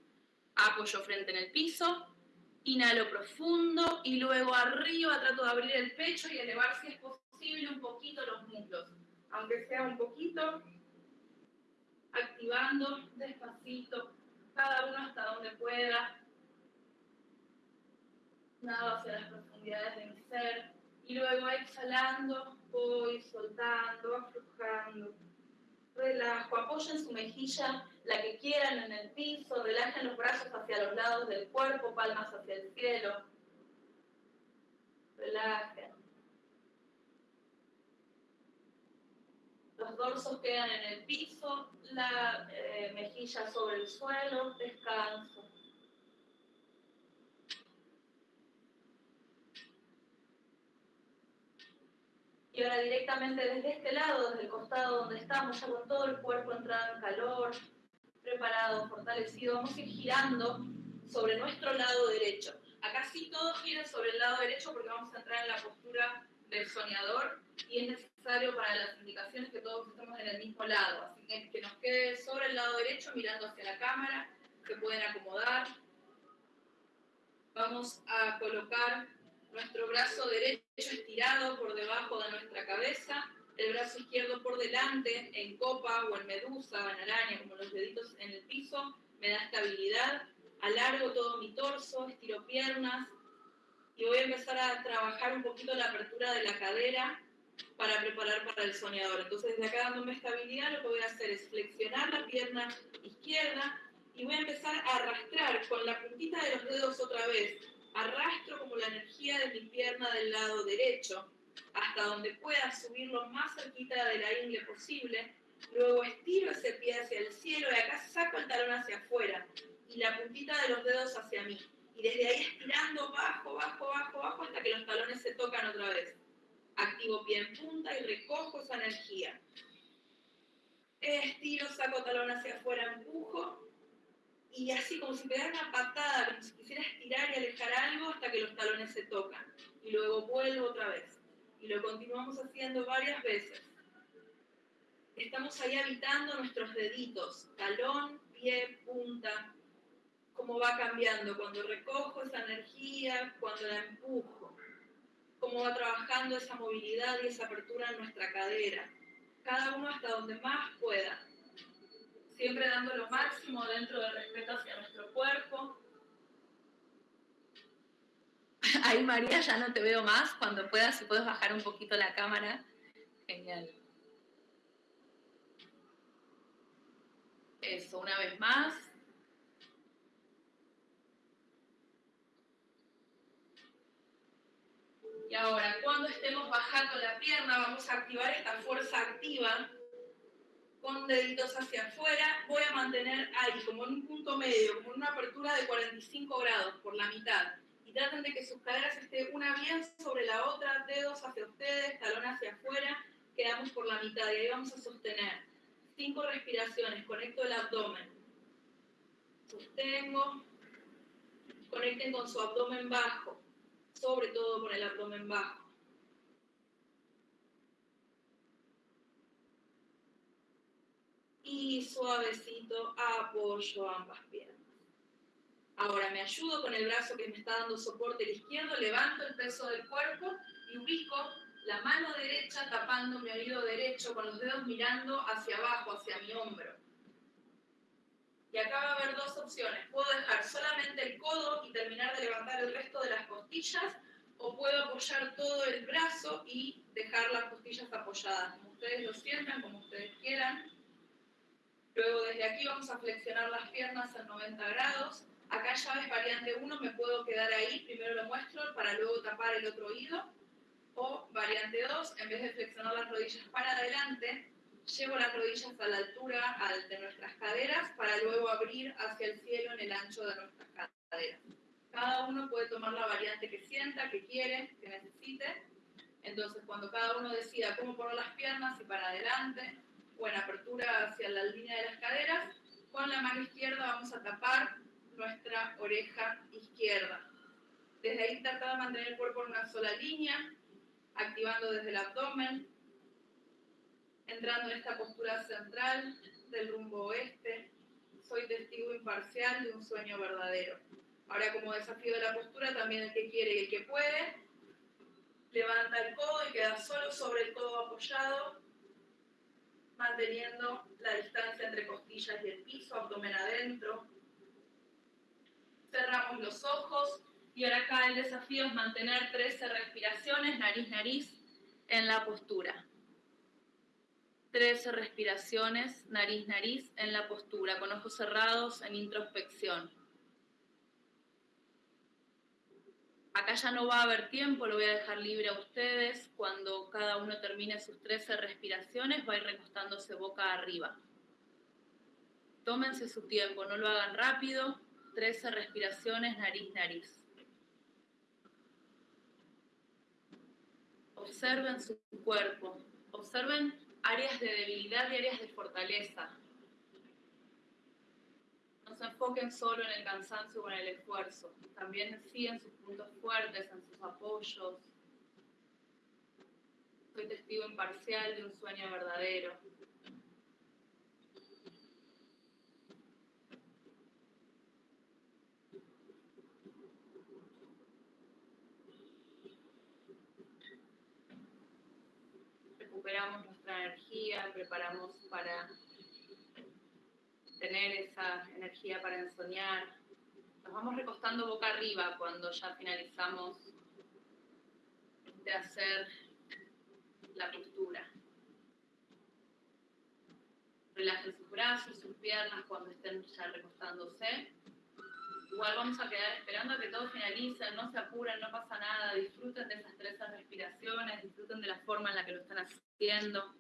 Apoyo frente en el piso, inhalo profundo y luego arriba trato de abrir el pecho y elevar si es posible un poquito los muslos. Aunque sea un poquito, activando despacito, cada uno hasta donde pueda. Nada hacia las profundidades de mi ser. Y luego exhalando, voy soltando, aflojando. Relajo, apoyen su mejilla, la que quieran en el piso, relajen los brazos hacia los lados del cuerpo, palmas hacia el cielo. Relajen. los dorsos quedan en el piso, la eh, mejilla sobre el suelo, descanso. Y ahora directamente desde este lado, desde el costado donde estamos, ya con todo el cuerpo entrado en calor, preparado, fortalecido, vamos a ir girando sobre nuestro lado derecho. Acá sí todo gira sobre el lado derecho porque vamos a entrar en la postura del soñador y es necesario para las indicaciones que todos estemos en el mismo lado. Así que que nos quede sobre el lado derecho mirando hacia la cámara, se pueden acomodar. Vamos a colocar Nuestro brazo derecho estirado por debajo de nuestra cabeza, el brazo izquierdo por delante, en copa o en medusa o en araña, como los deditos en el piso, me da estabilidad. Alargo todo mi torso, estiro piernas y voy a empezar a trabajar un poquito la apertura de la cadera para preparar para el soñador. Entonces, desde acá dándome estabilidad, lo que voy a hacer es flexionar la pierna izquierda y voy a empezar a arrastrar con la puntita de los dedos otra vez. Arrastro como la energía de mi pierna del lado derecho hasta donde pueda subir lo más cerquita de la ingle posible. Luego estiro ese pie hacia el cielo y acá saco el talón hacia afuera y la puntita de los dedos hacia mí. Y desde ahí estirando bajo, bajo, bajo, bajo hasta que los talones se tocan otra vez. Activo pie en punta y recojo esa energía. Estiro, saco talón hacia afuera, empujo. Y así como si pegara una patada, como si quisiera estirar y alejar algo hasta que los talones se tocan. Y luego vuelvo otra vez. Y lo continuamos haciendo varias veces. Estamos ahí habitando nuestros deditos, talón, pie, punta, cómo va cambiando cuando recojo esa energía, cuando la empujo cómo va trabajando esa movilidad y esa apertura en nuestra cadera. Cada uno hasta donde más pueda. Siempre dando lo máximo dentro del respeto hacia nuestro cuerpo. Ahí María, ya no te veo más. Cuando puedas, si puedes bajar un poquito la cámara. Genial. Eso, una vez más. Y ahora, cuando estemos bajando la pierna, vamos a activar esta fuerza activa con deditos hacia afuera. Voy a mantener ahí, como en un punto medio, como en una apertura de 45 grados por la mitad. Y traten de que sus caderas estén una bien sobre la otra, dedos hacia ustedes, talón hacia afuera. Quedamos por la mitad y ahí vamos a sostener. Cinco respiraciones, conecto el abdomen. Sostengo. Conecten con su abdomen bajo sobre todo con el abdomen bajo. Y suavecito apoyo ambas piernas. Ahora me ayudo con el brazo que me está dando soporte el izquierdo, levanto el peso del cuerpo y ubico la mano derecha tapando mi oído derecho con los dedos mirando hacia abajo, hacia mi hombro. Y acá va a haber dos opciones. Puedo dejar solamente el codo y terminar de levantar el resto de las costillas, o puedo apoyar todo el brazo y dejar las costillas apoyadas, como ustedes lo sientan, como ustedes quieran. Luego desde aquí vamos a flexionar las piernas a 90 grados. Acá llaves variante 1, me puedo quedar ahí, primero lo muestro para luego tapar el otro oído. O variante 2, en vez de flexionar las rodillas para adelante, Llevo las rodillas a la altura de nuestras caderas para luego abrir hacia el cielo en el ancho de nuestras caderas. Cada uno puede tomar la variante que sienta, que quiere, que necesite. Entonces, cuando cada uno decida cómo poner las piernas, y para adelante o en apertura hacia la línea de las caderas, con la mano izquierda vamos a tapar nuestra oreja izquierda. Desde ahí trata de mantener el cuerpo en una sola línea, activando desde el abdomen, entrando en esta postura central del rumbo oeste, soy testigo imparcial de un sueño verdadero. Ahora como desafío de la postura, también el que quiere y el que puede, levanta el codo y queda solo sobre el codo apoyado, manteniendo la distancia entre costillas y el piso, abdomen adentro. Cerramos los ojos y ahora acá el desafío es mantener 13 respiraciones, nariz-nariz, en la postura. 13 respiraciones, nariz, nariz, en la postura, con ojos cerrados, en introspección. Acá ya no va a haber tiempo, lo voy a dejar libre a ustedes. Cuando cada uno termine sus 13 respiraciones, va a ir recostándose boca arriba. Tómense su tiempo, no lo hagan rápido. 13 respiraciones, nariz, nariz. Observen su cuerpo. Observen áreas de debilidad y áreas de fortaleza. No se enfoquen solo en el cansancio o en el esfuerzo, también sí en sus puntos fuertes, en sus apoyos. Soy testigo imparcial de un sueño verdadero. Preparamos para tener esa energía para ensoñar. Nos vamos recostando boca arriba cuando ya finalizamos de hacer la postura. Relajen sus brazos, sus piernas cuando estén ya recostándose. Igual vamos a quedar esperando a que todo finalice, no se apuren, no pasa nada, disfruten de esas tres respiraciones, disfruten de la forma en la que lo están haciendo.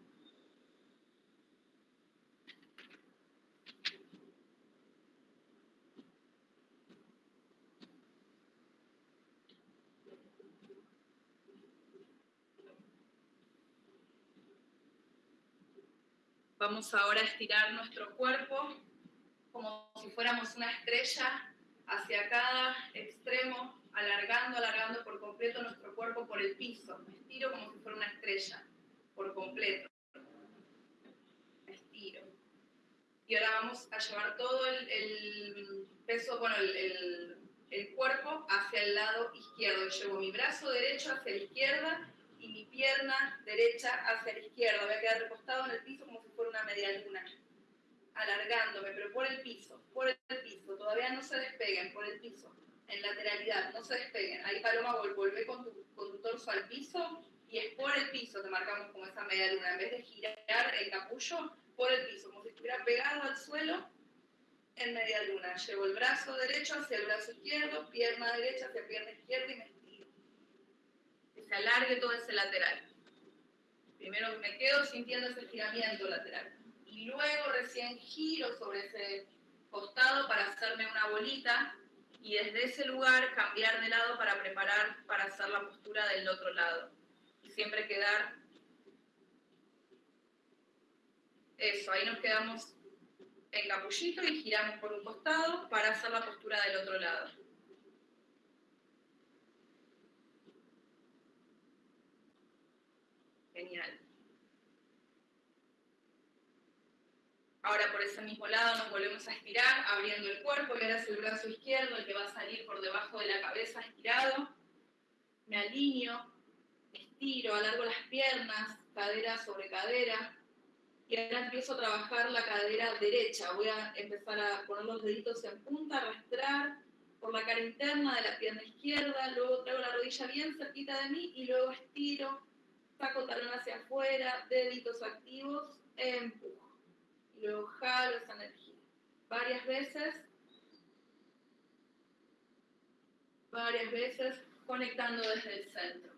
Vamos ahora a estirar nuestro cuerpo como si fuéramos una estrella hacia cada extremo, alargando, alargando por completo nuestro cuerpo por el piso. Me estiro como si fuera una estrella, por completo. Me estiro. Y ahora vamos a llevar todo el, peso, bueno, el, el cuerpo hacia el lado izquierdo. Llevo mi brazo derecho hacia la izquierda y mi pierna derecha hacia la izquierda. Voy a quedar recostado en el piso como si fuera una media luna, alargándome, pero por el piso, por el piso. Todavía no se despeguen, por el piso, en lateralidad, no se despeguen. Ahí Paloma, vuelve con tu, con tu torso al piso y es por el piso que marcamos como esa media luna. En vez de girar el capullo, por el piso, como si estuviera pegado al suelo en media luna. Llevo el brazo derecho hacia el brazo izquierdo, pierna derecha hacia pierna izquierda y me se alargue todo ese lateral. Primero me quedo sintiendo ese estiramiento lateral. Y luego recién giro sobre ese costado para hacerme una bolita y desde ese lugar cambiar de lado para preparar para hacer la postura del otro lado. Y siempre quedar eso, ahí nos quedamos en capullito y giramos por un costado para hacer la postura del otro lado. Genial. Ahora por ese mismo lado nos volvemos a estirar, abriendo el cuerpo, y ahora es el brazo izquierdo el que va a salir por debajo de la cabeza estirado. Me alineo, estiro, alargo las piernas, cadera sobre cadera. Y ahora empiezo a trabajar la cadera derecha. Voy a empezar a poner los deditos en punta, arrastrar por la cara interna de la pierna izquierda, luego traigo la rodilla bien cerquita de mí y luego estiro saco talón hacia afuera, deditos activos, empujo. Luego jalo esa energía. Varias veces, varias veces conectando desde el centro.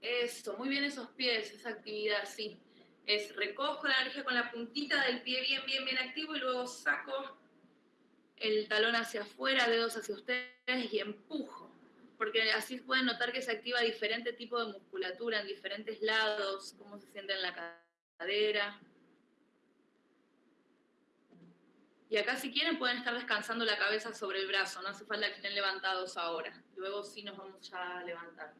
Eso, muy bien esos pies, esa actividad, sí. Es recojo la energía con la puntita del pie bien, bien, bien activo y luego saco el talón hacia afuera, dedos hacia ustedes y empujo. Porque así pueden notar que se activa diferente tipo de musculatura en diferentes lados, cómo se siente en la cadera. Y acá si quieren pueden estar descansando la cabeza sobre el brazo, no hace falta que estén levantados ahora. Luego sí nos vamos a levantar.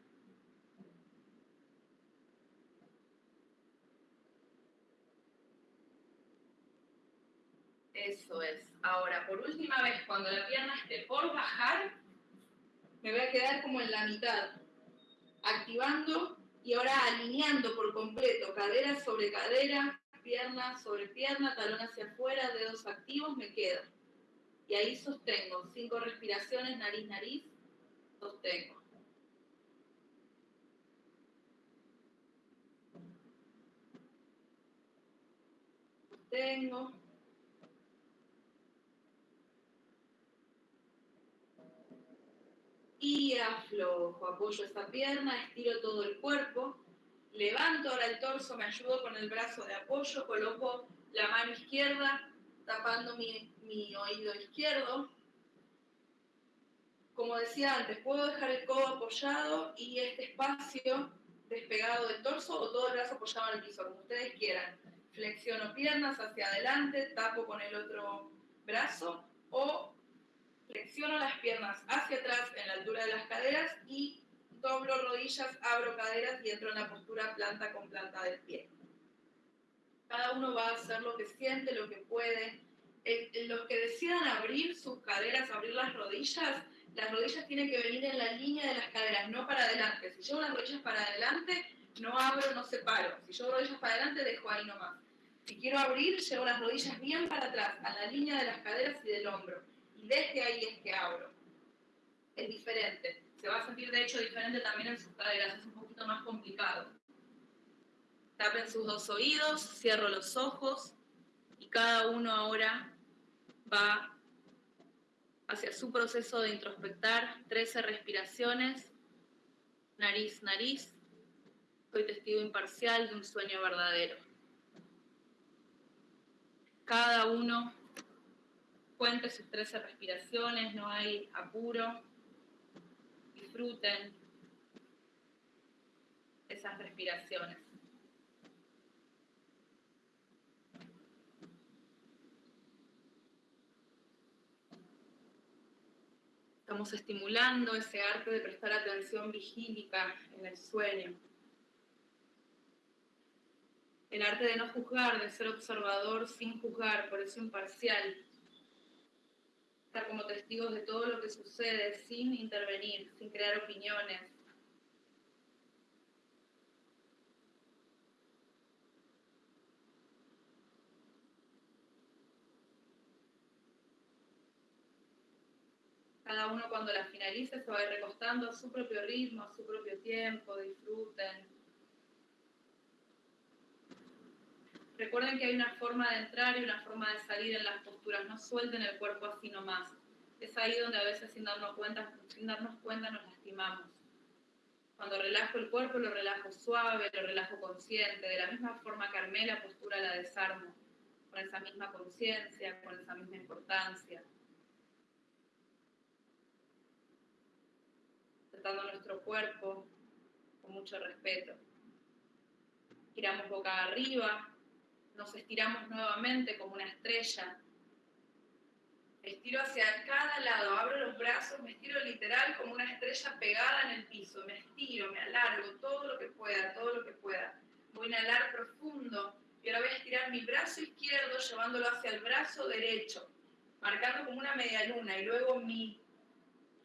Eso es. Ahora, por última vez, cuando la pierna esté por bajar, me voy a quedar como en la mitad, activando y ahora alineando por completo, cadera sobre cadera, pierna sobre pierna, talón hacia afuera, dedos activos, me quedo. Y ahí sostengo, cinco respiraciones, nariz, nariz, sostengo. Sostengo. Y aflojo, apoyo esta pierna, estiro todo el cuerpo, levanto ahora el torso, me ayudo con el brazo de apoyo, coloco la mano izquierda tapando mi, mi oído izquierdo. Como decía antes, puedo dejar el codo apoyado y este espacio despegado del torso o todo el brazo apoyado en el piso, como ustedes quieran. Flexiono piernas hacia adelante, tapo con el otro brazo o flexiono las piernas hacia atrás en la altura de las caderas y doblo rodillas, abro caderas y entro en la postura planta con planta del pie. Cada uno va a hacer lo que siente, lo que puede. los que decidan abrir sus caderas, abrir las rodillas, las rodillas tienen que venir en la línea de las caderas, no para adelante. Si llevo las rodillas para adelante, no abro, no separo. Si llevo rodillas para adelante, dejo ahí nomás. Si quiero abrir, llevo las rodillas bien para atrás, a la línea de las caderas y del hombro. Desde ahí es que abro. Es diferente. Se va a sentir de hecho diferente también en sus caderas, es un poquito más complicado. Tapen sus dos oídos, cierro los ojos y cada uno ahora va hacia su proceso de introspectar, 13 respiraciones, nariz, nariz. Soy testigo imparcial de un sueño verdadero. Cada uno cuente sus 13 respiraciones, no hay apuro. Disfruten esas respiraciones. Estamos estimulando ese arte de prestar atención vigílica en el sueño. El arte de no juzgar, de ser observador sin juzgar, por eso imparcial. Estar como testigos de todo lo que sucede sin intervenir, sin crear opiniones, Cada uno cuando la finalice se va a ir recostando a su propio ritmo, a su propio tiempo, disfruten. Recuerden que hay una forma de entrar y una forma de salir en las posturas, no suelten el cuerpo así nomás. Es ahí donde a veces sin darnos cuenta, sin darnos cuenta nos lastimamos. Cuando relajo el cuerpo lo relajo suave, lo relajo consciente. De la misma forma que la postura la desarmo, con esa misma conciencia, con esa misma importancia. nuestro cuerpo con mucho respeto. Giramos boca arriba, nos estiramos nuevamente como una estrella. Estiro hacia cada lado, abro los brazos, me estiro literal como una estrella pegada en el piso. Me estiro, me alargo todo lo que pueda, todo lo que pueda. Voy a inhalar profundo y ahora voy a estirar mi brazo izquierdo llevándolo hacia el brazo derecho, marcando como una media luna y luego mi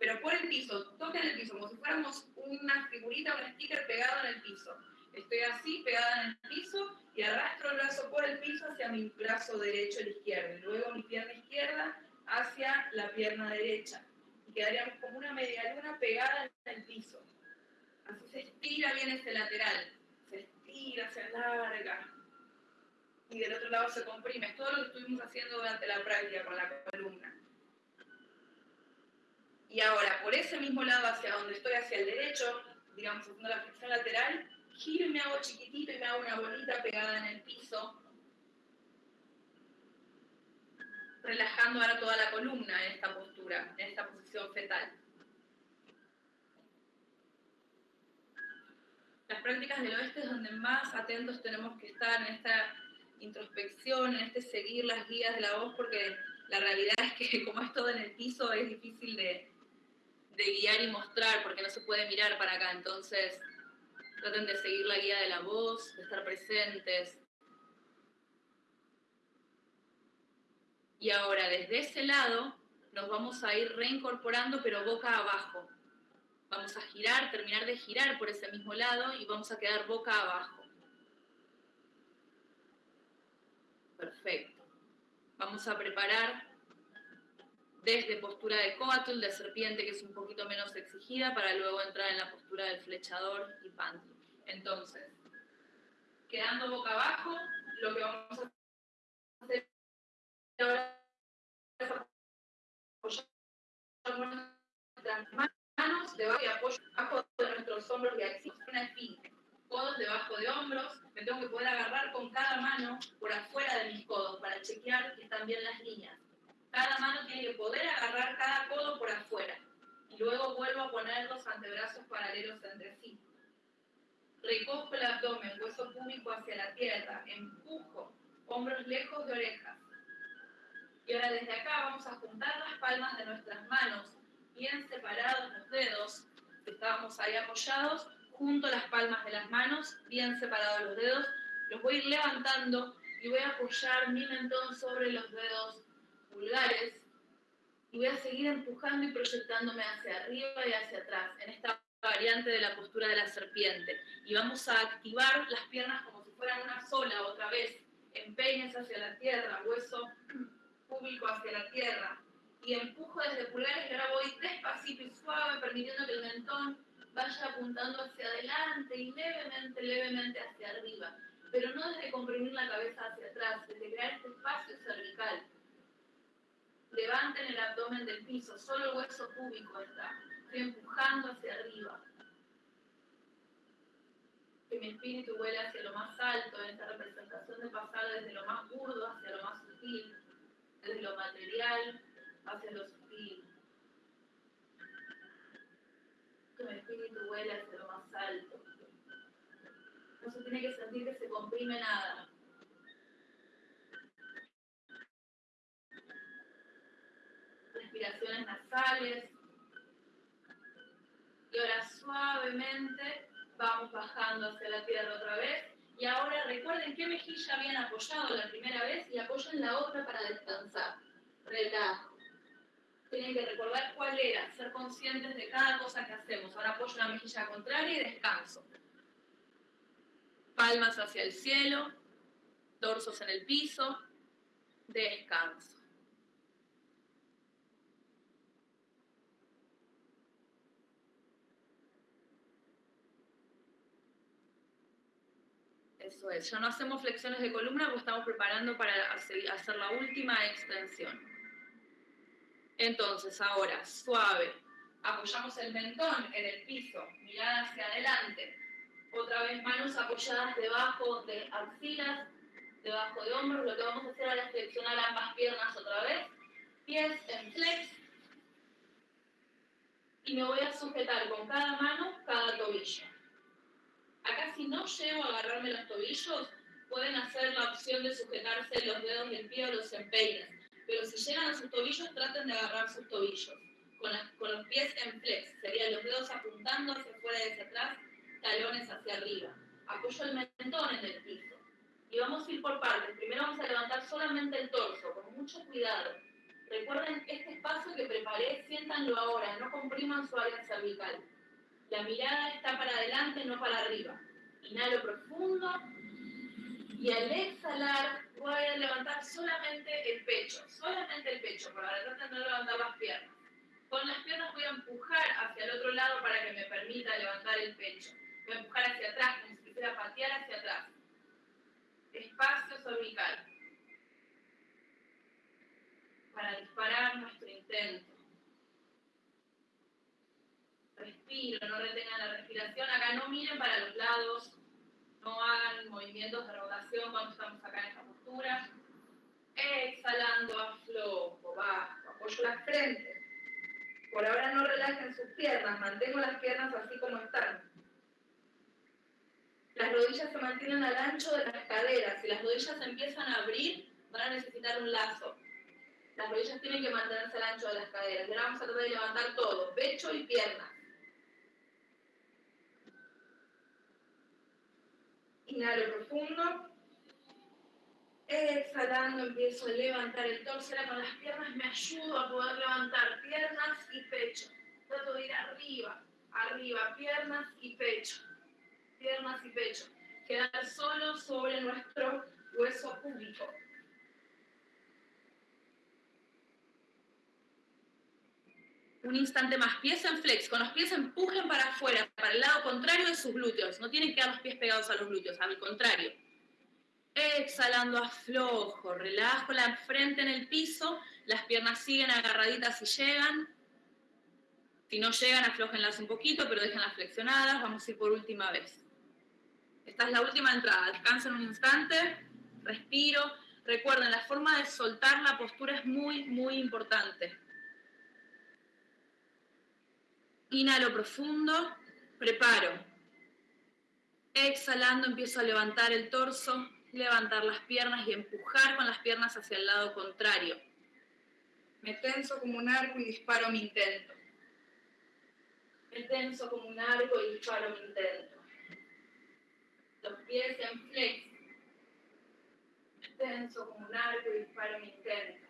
pero por el piso, toquen el piso, como si fuéramos una figurita, un sticker pegado en el piso. Estoy así, pegada en el piso, y arrastro el brazo por el piso hacia mi brazo derecho el izquierdo, y luego mi pierna izquierda hacia la pierna derecha. Y quedaríamos como una media luna pegada en el piso. Así se estira bien este lateral, se estira, se alarga. Y del otro lado se comprime. Es todo lo que estuvimos haciendo durante la práctica con la columna. Y ahora, por ese mismo lado hacia donde estoy, hacia el derecho, digamos, haciendo la flexión lateral, giro me hago chiquitito y me hago una bolita pegada en el piso, relajando ahora toda la columna en esta postura, en esta posición fetal. Las prácticas del oeste es donde más atentos tenemos que estar en esta introspección, en este seguir las guías de la voz, porque la realidad es que como es todo en el piso, es difícil de, de guiar y mostrar, porque no se puede mirar para acá. Entonces, traten de seguir la guía de la voz, de estar presentes. Y ahora, desde ese lado, nos vamos a ir reincorporando, pero boca abajo. Vamos a girar, terminar de girar por ese mismo lado y vamos a quedar boca abajo. Perfecto. Vamos a preparar desde postura de coatl, de serpiente, que es un poquito menos exigida, para luego entrar en la postura del flechador y panty. Entonces, quedando boca abajo, lo que vamos a hacer ahora es apoyar nuestras manos debajo y apoyo debajo de nuestros hombros y axis, una esfinge. Codos debajo de hombros, me tengo que poder agarrar con cada mano por afuera de mis codos para chequear que están bien las líneas cada mano tiene que poder agarrar cada codo por afuera. Y luego vuelvo a poner los antebrazos paralelos entre sí. Recojo el abdomen, hueso púbico hacia la tierra, empujo, hombros lejos de orejas. Y ahora desde acá vamos a juntar las palmas de nuestras manos, bien separados los dedos, estábamos ahí apoyados, junto las palmas de las manos, bien separados los dedos, los voy a ir levantando y voy a apoyar mi mentón sobre los dedos pulgares y voy a seguir empujando y proyectándome hacia arriba y hacia atrás en esta variante de la postura de la serpiente. Y vamos a activar las piernas como si fueran una sola otra vez. Empeines hacia la tierra, hueso público hacia la tierra. Y empujo desde pulgares y ahora voy despacito y suave, permitiendo que el mentón vaya apuntando hacia adelante y levemente, levemente hacia arriba. Pero no desde comprimir la cabeza hacia atrás, desde crear este espacio cervical. Levanten el abdomen del piso, solo el hueso púbico está. Estoy empujando hacia arriba. Que mi espíritu vuele hacia lo más alto en esta representación de pasar desde lo más burdo hacia lo más sutil, desde lo material hacia lo sutil. Que mi espíritu vuele hacia lo más alto. No se tiene que sentir que se comprime nada. Respiraciones nasales. Y ahora suavemente vamos bajando hacia la tierra otra vez. Y ahora recuerden qué mejilla habían apoyado la primera vez y apoyen la otra para descansar. Relajo. Tienen que recordar cuál era, ser conscientes de cada cosa que hacemos. Ahora apoyo la mejilla contraria y descanso. Palmas hacia el cielo, torsos en el piso, descanso. Eso es, ya no hacemos flexiones de columna porque estamos preparando para hacer la última extensión. Entonces, ahora, suave, apoyamos el mentón en el piso, mirada hacia adelante. Otra vez manos apoyadas debajo de axilas, debajo de hombros. Lo que vamos a hacer ahora es flexionar ambas piernas otra vez. Pies en flex. Y me voy a sujetar con cada mano cada tobillo. Acá si no llego a agarrarme los tobillos, pueden hacer la opción de sujetarse los dedos del pie o los empeines. Pero si llegan a sus tobillos, traten de agarrar sus tobillos. Con, los pies en flex, serían los dedos apuntando hacia afuera y hacia atrás, talones hacia arriba. Apoyo el mentón en el piso. Y vamos a ir por partes. Primero vamos a levantar solamente el torso, con mucho cuidado. Recuerden este espacio que preparé, siéntanlo ahora, no compriman su área cervical. La mirada está para adelante, no para arriba. Inhalo profundo y al exhalar voy a levantar solamente el pecho, solamente el pecho, para tratar de no levantar las piernas. Con las piernas voy a empujar hacia el otro lado para que me permita levantar el pecho. Voy a empujar hacia atrás, como si quisiera patear hacia atrás. Espacio cervical. Para disparar nuestro intento. No retengan la respiración. Acá no miren para los lados, no hagan movimientos de rotación cuando estamos acá en esta postura. Exhalando, aflojo, bajo, apoyo la frente. Por ahora no relajen sus piernas, mantengo las piernas así como están. Las rodillas se mantienen al ancho de las caderas. Si las rodillas empiezan a abrir, van a necesitar un lazo. Las rodillas tienen que mantenerse al ancho de las caderas. ahora vamos a tratar de levantar todo, pecho y piernas. Inhalo profundo. Exhalando empiezo a levantar el torso. Con las piernas me ayudo a poder levantar piernas y pecho. Trato de ir arriba, arriba, piernas y pecho. Piernas y pecho. Quedar solo sobre nuestro hueso público. Un instante más, pies en flex, con los pies empujen para afuera, para el lado contrario de sus glúteos, no tienen que dar los pies pegados a los glúteos, al contrario. Exhalando aflojo, relajo la frente en el piso, las piernas siguen agarraditas y llegan. Si no llegan, aflojenlas un poquito, pero déjenlas flexionadas. Vamos a ir por última vez. Esta es la última entrada. Descansen un instante, respiro. Recuerden, la forma de soltar la postura es muy, muy importante. Inhalo profundo, preparo. Exhalando empiezo a levantar el torso, levantar las piernas y empujar con las piernas hacia el lado contrario. Me tenso como un arco y disparo mi intento. Me tenso como un arco y disparo mi intento. Los pies en flex. Me tenso como un arco y disparo mi intento.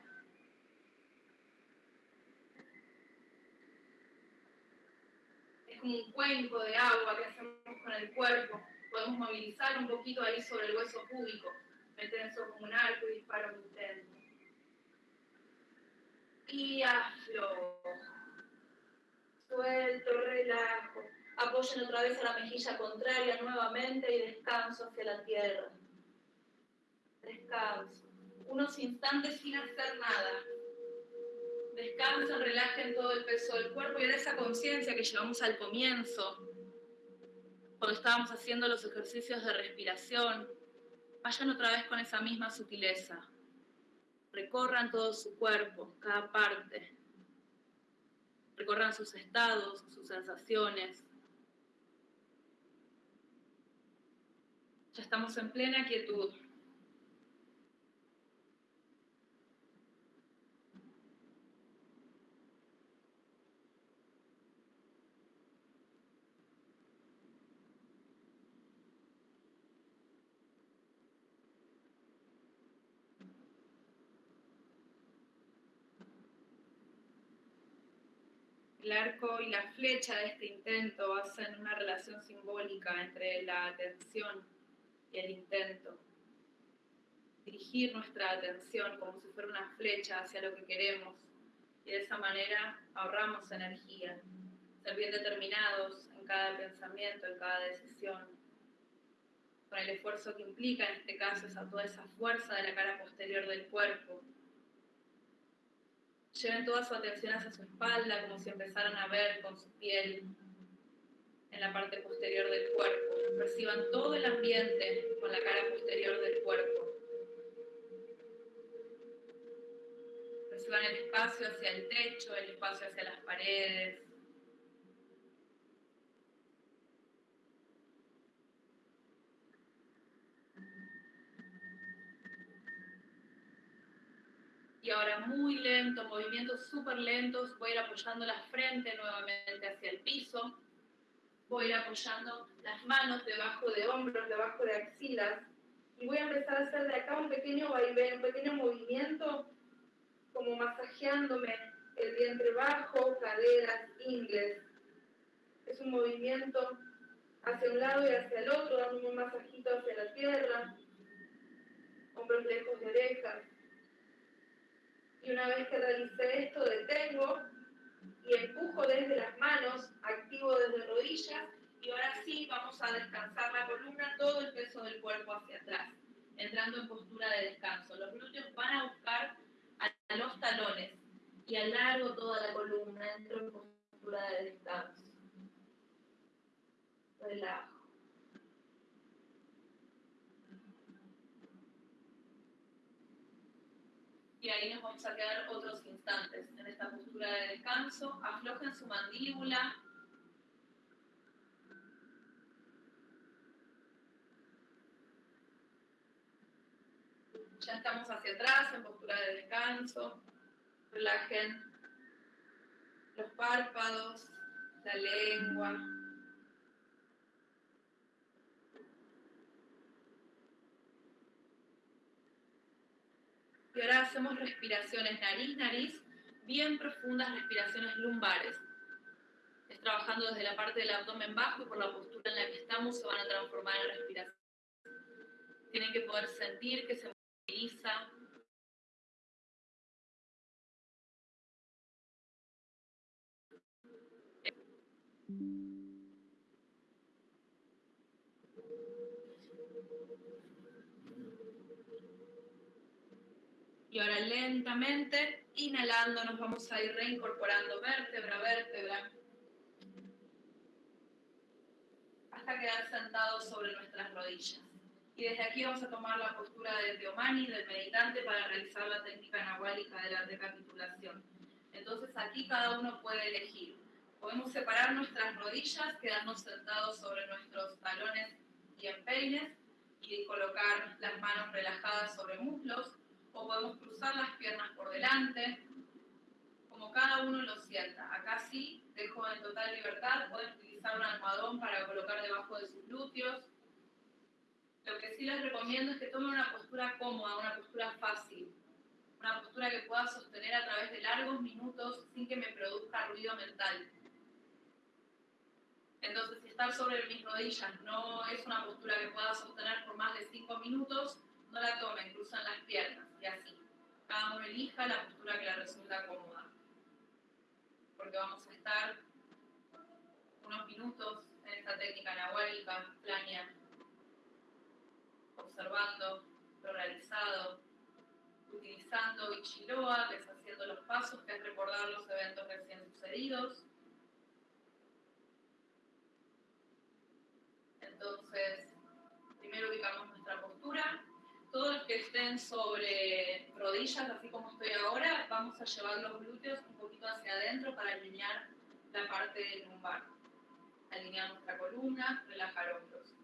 Es como un cuenco de agua que hacemos con el cuerpo. Podemos movilizar un poquito ahí sobre el hueso púbico. Me tenso como un arco y disparo mi intento. Y aflojo suelto, relajo. Apoyen otra vez a la mejilla contraria nuevamente y descanso hacia la tierra. Descanso. Unos instantes sin hacer nada. Descansen, relajen todo el peso del cuerpo y en esa conciencia que llevamos al comienzo, cuando estábamos haciendo los ejercicios de respiración, vayan otra vez con esa misma sutileza. Recorran todo su cuerpo, cada parte recorran sus estados, sus sensaciones. Ya estamos en plena quietud. El arco y la flecha de este intento hacen una relación simbólica entre la atención y el intento. Dirigir nuestra atención como si fuera una flecha hacia lo que queremos y de esa manera ahorramos energía. Ser bien determinados en cada pensamiento, en cada decisión, con el esfuerzo que implica en este caso esa, toda esa fuerza de la cara posterior del cuerpo, Lleven toda su atención hacia su espalda, como si empezaran a ver con su piel en la parte posterior del cuerpo. Perciban todo el ambiente con la cara posterior del cuerpo. Perciban el espacio hacia el techo, el espacio hacia las paredes, Y ahora muy lento, movimientos súper lentos, voy a ir apoyando la frente nuevamente hacia el piso. Voy a ir apoyando las manos debajo de hombros, debajo de axilas. Y voy a empezar a hacer de acá un pequeño vaivén, un pequeño movimiento, como masajeándome el vientre bajo, caderas, ingles. Es un movimiento hacia un lado y hacia el otro, dando un masajito hacia la tierra, hombros lejos de orejas. Y una vez que realicé esto, detengo y empujo desde las manos, activo desde rodillas y ahora sí vamos a descansar la columna, todo el peso del cuerpo hacia atrás, entrando en postura de descanso. Los glúteos van a buscar a los talones y alargo toda la columna, entro en postura de descanso. Relajo. Y ahí nos vamos a quedar otros instantes en esta postura de descanso. Aflojen su mandíbula. Ya estamos hacia atrás en postura de descanso. Relajen los párpados, la lengua. Ahora hacemos respiraciones nariz-nariz, bien profundas respiraciones lumbares. Es trabajando desde la parte del abdomen bajo y por la postura en la que estamos se van a transformar en respiración. Tienen que poder sentir que se moviliza Y ahora lentamente, inhalando, nos vamos a ir reincorporando vértebra a vértebra hasta quedar sentados sobre nuestras rodillas. Y desde aquí vamos a tomar la postura de Teomani, del meditante, para realizar la técnica nahuálica de la recapitulación. Entonces aquí cada uno puede elegir. Podemos separar nuestras rodillas, quedarnos sentados sobre nuestros talones y empeines y colocar las manos relajadas sobre muslos o podemos cruzar las piernas por delante, como cada uno lo sienta. Acá sí dejo en total libertad, pueden utilizar un almohadón para colocar debajo de sus glúteos. Lo que sí les recomiendo es que tomen una postura cómoda, una postura fácil, una postura que pueda sostener a través de largos minutos sin que me produzca ruido mental. Entonces, si estar sobre mis rodillas no es una postura que pueda sostener por más de 5 minutos, no la tomen, cruzan las piernas y así. Cada uno elija la postura que le resulta cómoda. Porque vamos a estar unos minutos en esta técnica nahuálica, plania, observando lo realizado, utilizando Ichiroa, deshaciendo los pasos, que es recordar los eventos recién sucedidos, Entonces, primero ubicamos nuestra postura. Todos los que estén sobre rodillas, así como estoy ahora, vamos a llevar los glúteos un poquito hacia adentro para alinear la parte lumbar. Alinear nuestra columna, relajar hombros.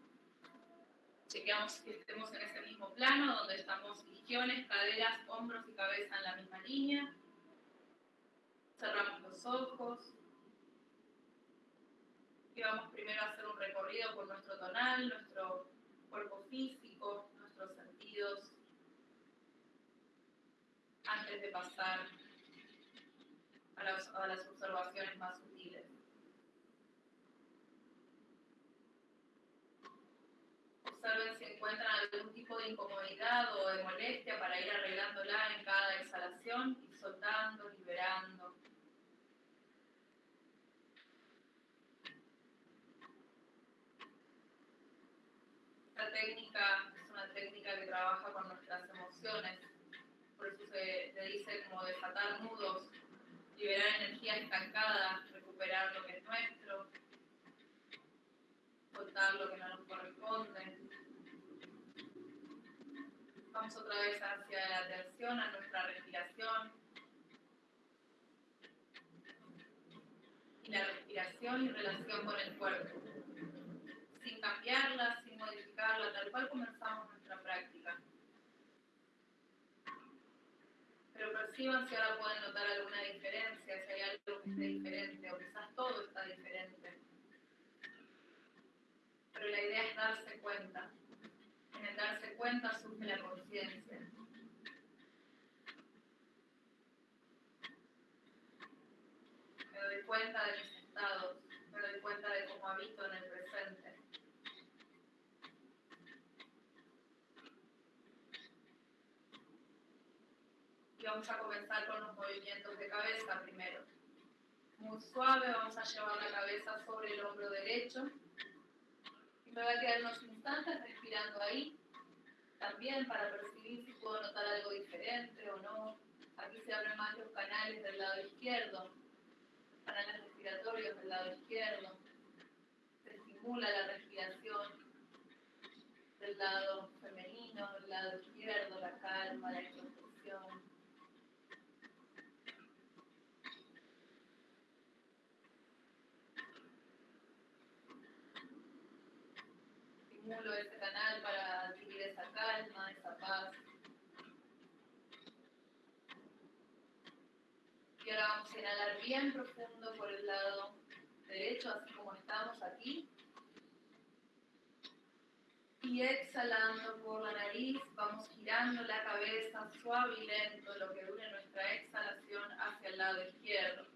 Chequeamos que estemos en ese mismo plano, donde estamos isquiones, caderas, hombros y cabeza en la misma línea. Cerramos los ojos y vamos primero a hacer un recorrido por nuestro tonal, nuestro cuerpo físico, antes de pasar a las, observaciones más sutiles. Observen si encuentran algún tipo de incomodidad o de molestia para ir arreglándola en cada exhalación y soltando, liberando. Esta técnica técnica que trabaja con nuestras emociones, por eso se, dice como desatar nudos, liberar energía estancada, recuperar lo que es nuestro, soltar lo que no nos corresponde. Vamos otra vez hacia la atención, a nuestra respiración. Y la respiración y relación con el cuerpo sin cambiarla, sin modificarla, tal cual comenzamos nuestra práctica. Si ahora pueden notar alguna diferencia, si hay algo que esté diferente, o quizás todo está diferente. Pero la idea es darse cuenta. En el darse cuenta surge la conciencia. Me doy cuenta de mis estados, me doy cuenta de cómo habito en el presente. Y vamos a comenzar con los movimientos de cabeza primero. Muy suave, vamos a llevar la cabeza sobre el hombro derecho. Y me voy a quedar unos instantes respirando ahí, también para percibir si puedo notar algo diferente o no. Aquí se abren más los canales del lado izquierdo, canales respiratorios del lado izquierdo. Se estimula la respiración del lado femenino, del lado izquierdo, la calma, la introspección. Estimulo ese canal para adquirir esa calma, esa paz. Y ahora vamos a inhalar bien profundo por el lado derecho, así como estamos aquí. Y exhalando por la nariz, vamos girando la cabeza suave y lento, lo que dure nuestra exhalación hacia el lado izquierdo.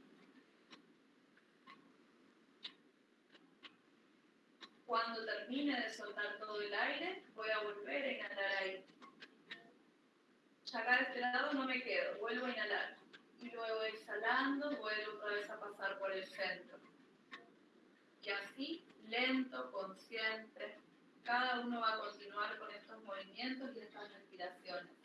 Cuando termine de soltar todo el aire, voy a volver a inhalar ahí. Ya acá de este lado no me quedo, vuelvo a inhalar. Y luego exhalando, vuelvo otra vez a pasar por el centro. Y así, lento, consciente, cada uno va a continuar con estos movimientos y estas respiraciones.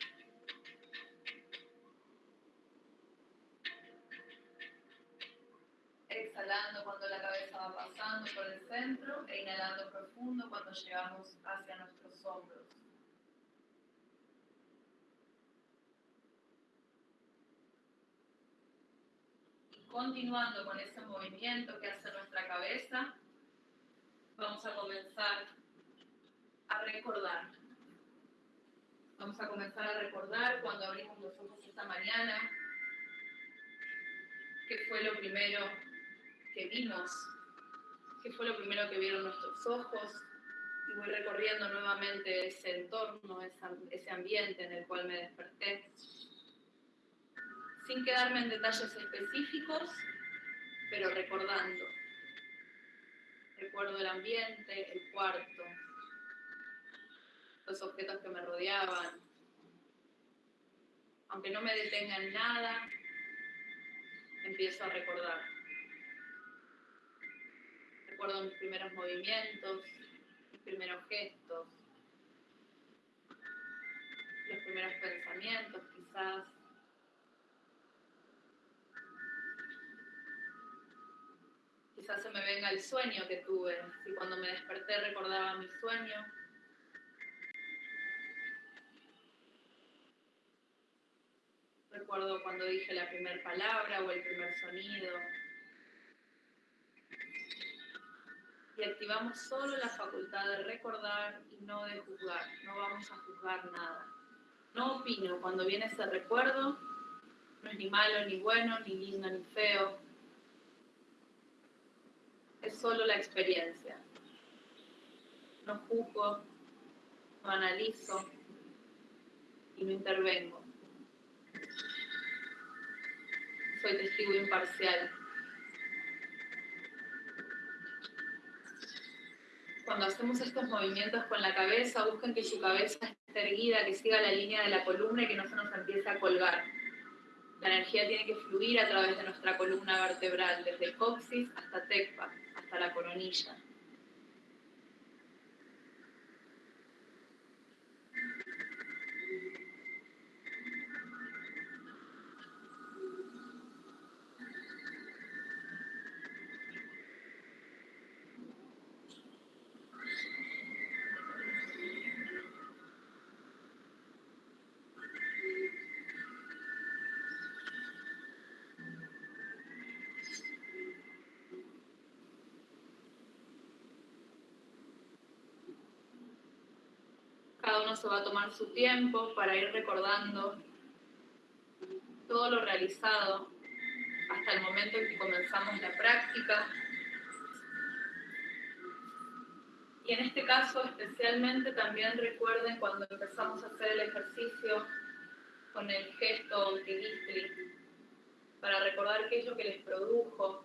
Exhalando cuando la cabeza va pasando por el centro e inhalando profundo cuando llegamos hacia nuestros hombros. Y continuando con ese movimiento que hace nuestra cabeza, vamos a comenzar a recordar. Vamos a comenzar a recordar cuando abrimos los ojos esta mañana, que fue lo primero que vimos, qué fue lo primero que vieron nuestros ojos, y voy recorriendo nuevamente ese entorno, ese ambiente en el cual me desperté, sin quedarme en detalles específicos, pero recordando. Recuerdo el ambiente, el cuarto, los objetos que me rodeaban. Aunque no me detenga en nada, empiezo a recordar. Recuerdo mis primeros movimientos, mis primeros gestos, los primeros pensamientos quizás. Quizás se me venga el sueño que tuve, si cuando me desperté recordaba mi sueño. Recuerdo cuando dije la primera palabra o el primer sonido. Y activamos solo la facultad de recordar y no de juzgar. No vamos a juzgar nada. No opino cuando viene ese recuerdo. No es ni malo, ni bueno, ni lindo, ni feo. Es solo la experiencia. No juzgo, no analizo y no intervengo. soy testigo imparcial. Cuando hacemos estos movimientos con la cabeza, busquen que su cabeza esté erguida, que siga la línea de la columna y que no se nos empiece a colgar. La energía tiene que fluir a través de nuestra columna vertebral, desde el coxis hasta tecpa, hasta la coronilla. Cada se va a tomar su tiempo para ir recordando todo lo realizado hasta el momento en que comenzamos la práctica. Y en este caso especialmente también recuerden cuando empezamos a hacer el ejercicio con el gesto Tigistri, para recordar qué es lo que les produjo,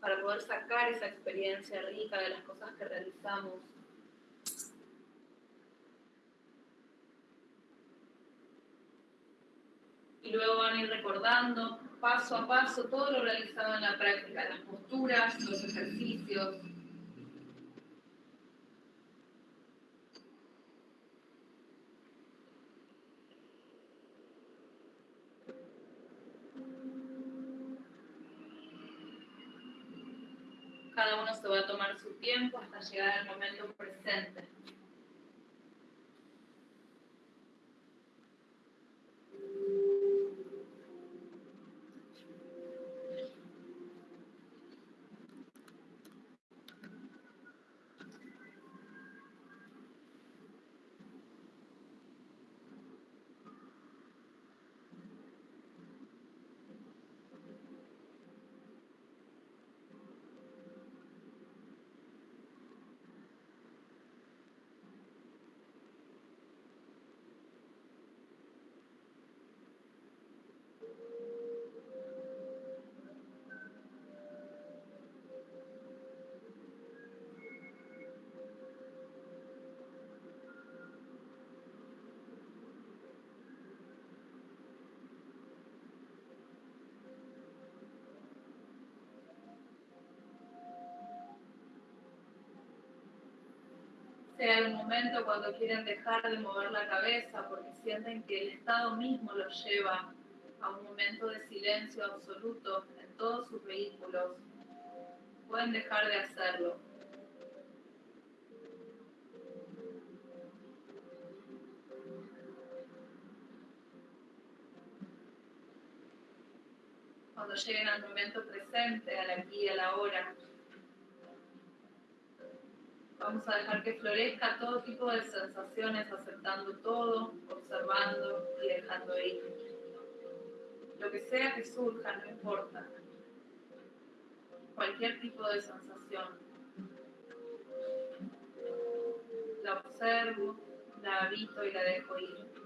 para poder sacar esa experiencia rica de las cosas que realizamos. Y luego van a ir recordando paso a paso todo lo realizado en la práctica, las posturas, los ejercicios. Cada uno se va a tomar su tiempo hasta llegar al momento presente. Sea el momento cuando quieren dejar de mover la cabeza porque sienten que el estado mismo los lleva a un momento de silencio absoluto en todos sus vehículos, pueden dejar de hacerlo. Cuando lleguen al momento presente, al aquí y a la hora, Vamos a dejar que florezca todo tipo de sensaciones, aceptando todo, observando y dejando ir. lo que sea que surja, no importa. Cualquier tipo de sensación. La observo, la habito y la dejo ir.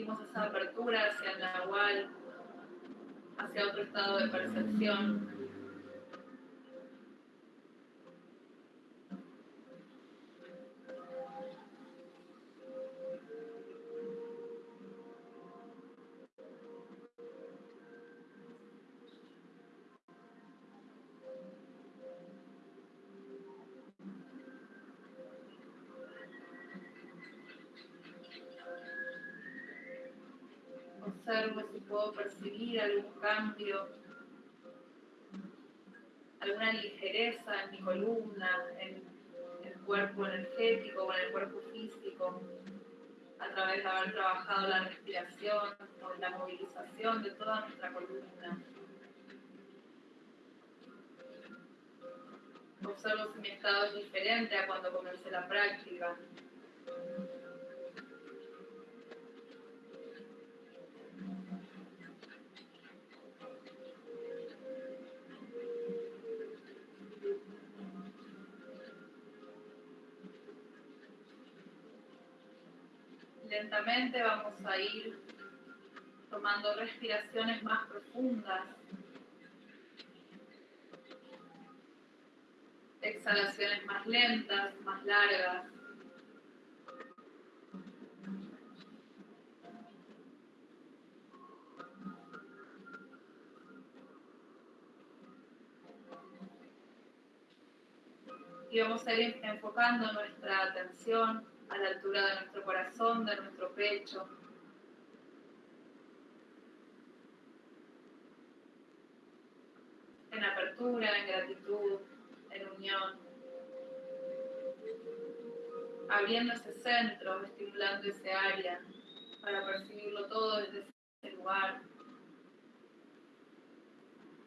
Permitimos esa apertura hacia el nahual, hacia otro estado de percepción. Percibir algún cambio, alguna ligereza en mi columna, en el cuerpo energético o en el cuerpo físico, a través de haber trabajado la respiración o la movilización de toda nuestra columna. Observo si mi estado es diferente a cuando comencé la práctica. Lentamente vamos a ir tomando respiraciones más profundas. Exhalaciones más lentas, más largas. Y vamos a ir enfocando nuestra atención a la altura de nuestro corazón, de nuestro pecho. En apertura, en gratitud, en unión. Abriendo ese centro, estimulando ese área para percibirlo todo desde ese lugar.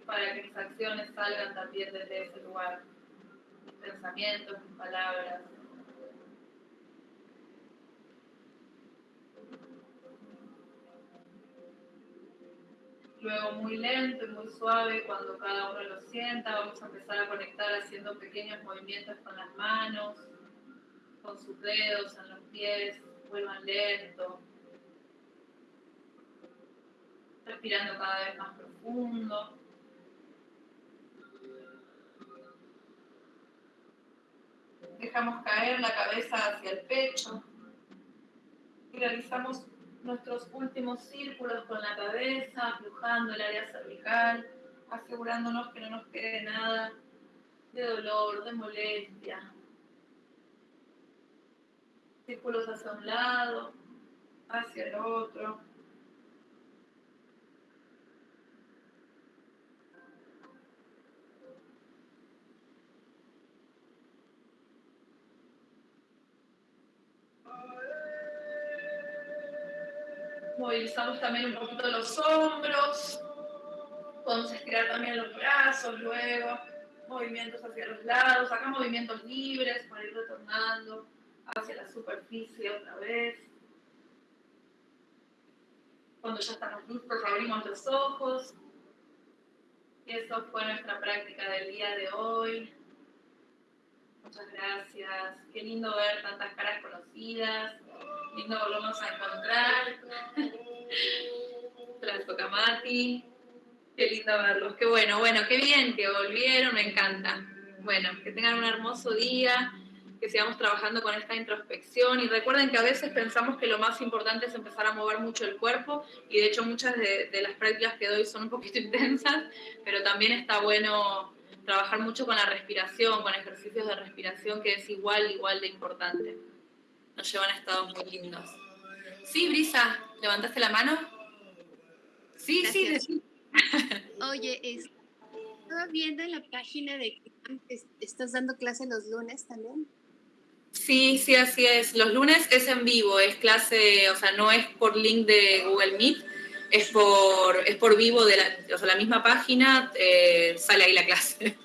Para que mis acciones salgan también desde ese lugar. Mis pensamientos, mis palabras. Luego muy lento y muy suave, cuando cada uno lo sienta, vamos a empezar a conectar haciendo pequeños movimientos con las manos, con sus dedos en los pies, vuelvan lento. Respirando cada vez más profundo. Dejamos caer la cabeza hacia el pecho y realizamos nuestros últimos círculos con la cabeza, aflojando el área cervical, asegurándonos que no nos quede nada de dolor, de molestia. Círculos hacia un lado, hacia el otro. Movilizamos también un poquito los hombros. Podemos estirar también los brazos luego. Movimientos hacia los lados. Acá movimientos libres para ir retornando hacia la superficie otra vez. Cuando ya estamos listos, abrimos los ojos. Y eso fue nuestra práctica del día de hoy. Muchas gracias. Qué lindo ver tantas caras conocidas lindo volvemos a encontrar. Mati. Qué lindo verlos. Qué bueno, bueno, qué bien que volvieron, me encanta. Bueno, que tengan un hermoso día, que sigamos trabajando con esta introspección y recuerden que a veces pensamos que lo más importante es empezar a mover mucho el cuerpo y de hecho muchas de, de las prácticas que doy son un poquito intensas, pero también está bueno trabajar mucho con la respiración, con ejercicios de respiración que es igual, igual de importante nos llevan a estados muy lindos. Sí, Brisa, ¿levantaste la mano? Sí, sí, sí. Oye, estaba viendo en la página de que estás dando clase los lunes también. Sí, sí, así es. Los lunes es en vivo, es clase, o sea, no es por link de Google Meet, es por, es por vivo de la, o sea, la misma página, eh, sale ahí la clase.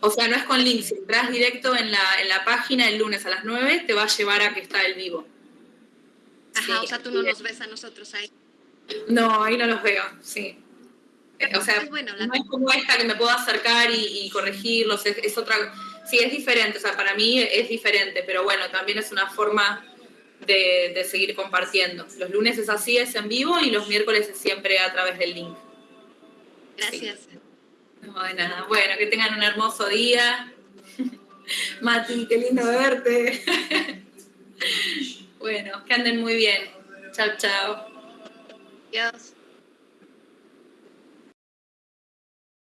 O sea, no es con link, si entras directo en la, en la página el lunes a las 9, te va a llevar a que está el vivo. Ajá, o sea, tú no nos ves a nosotros ahí. No, ahí no los veo, sí. Eh, o sea, bueno, la- no es como esta que me puedo acercar y, y corregirlos, es, es otra... Sí, es diferente, o sea, para mí es diferente, pero bueno, también es una forma de, de seguir compartiendo. Los lunes es así, es en vivo, y los miércoles es siempre a través del link. Gracias. No, de nada. Bueno, que tengan un hermoso día. Mati, qué lindo verte. bueno, que anden muy bien. Chao, chao. Adiós.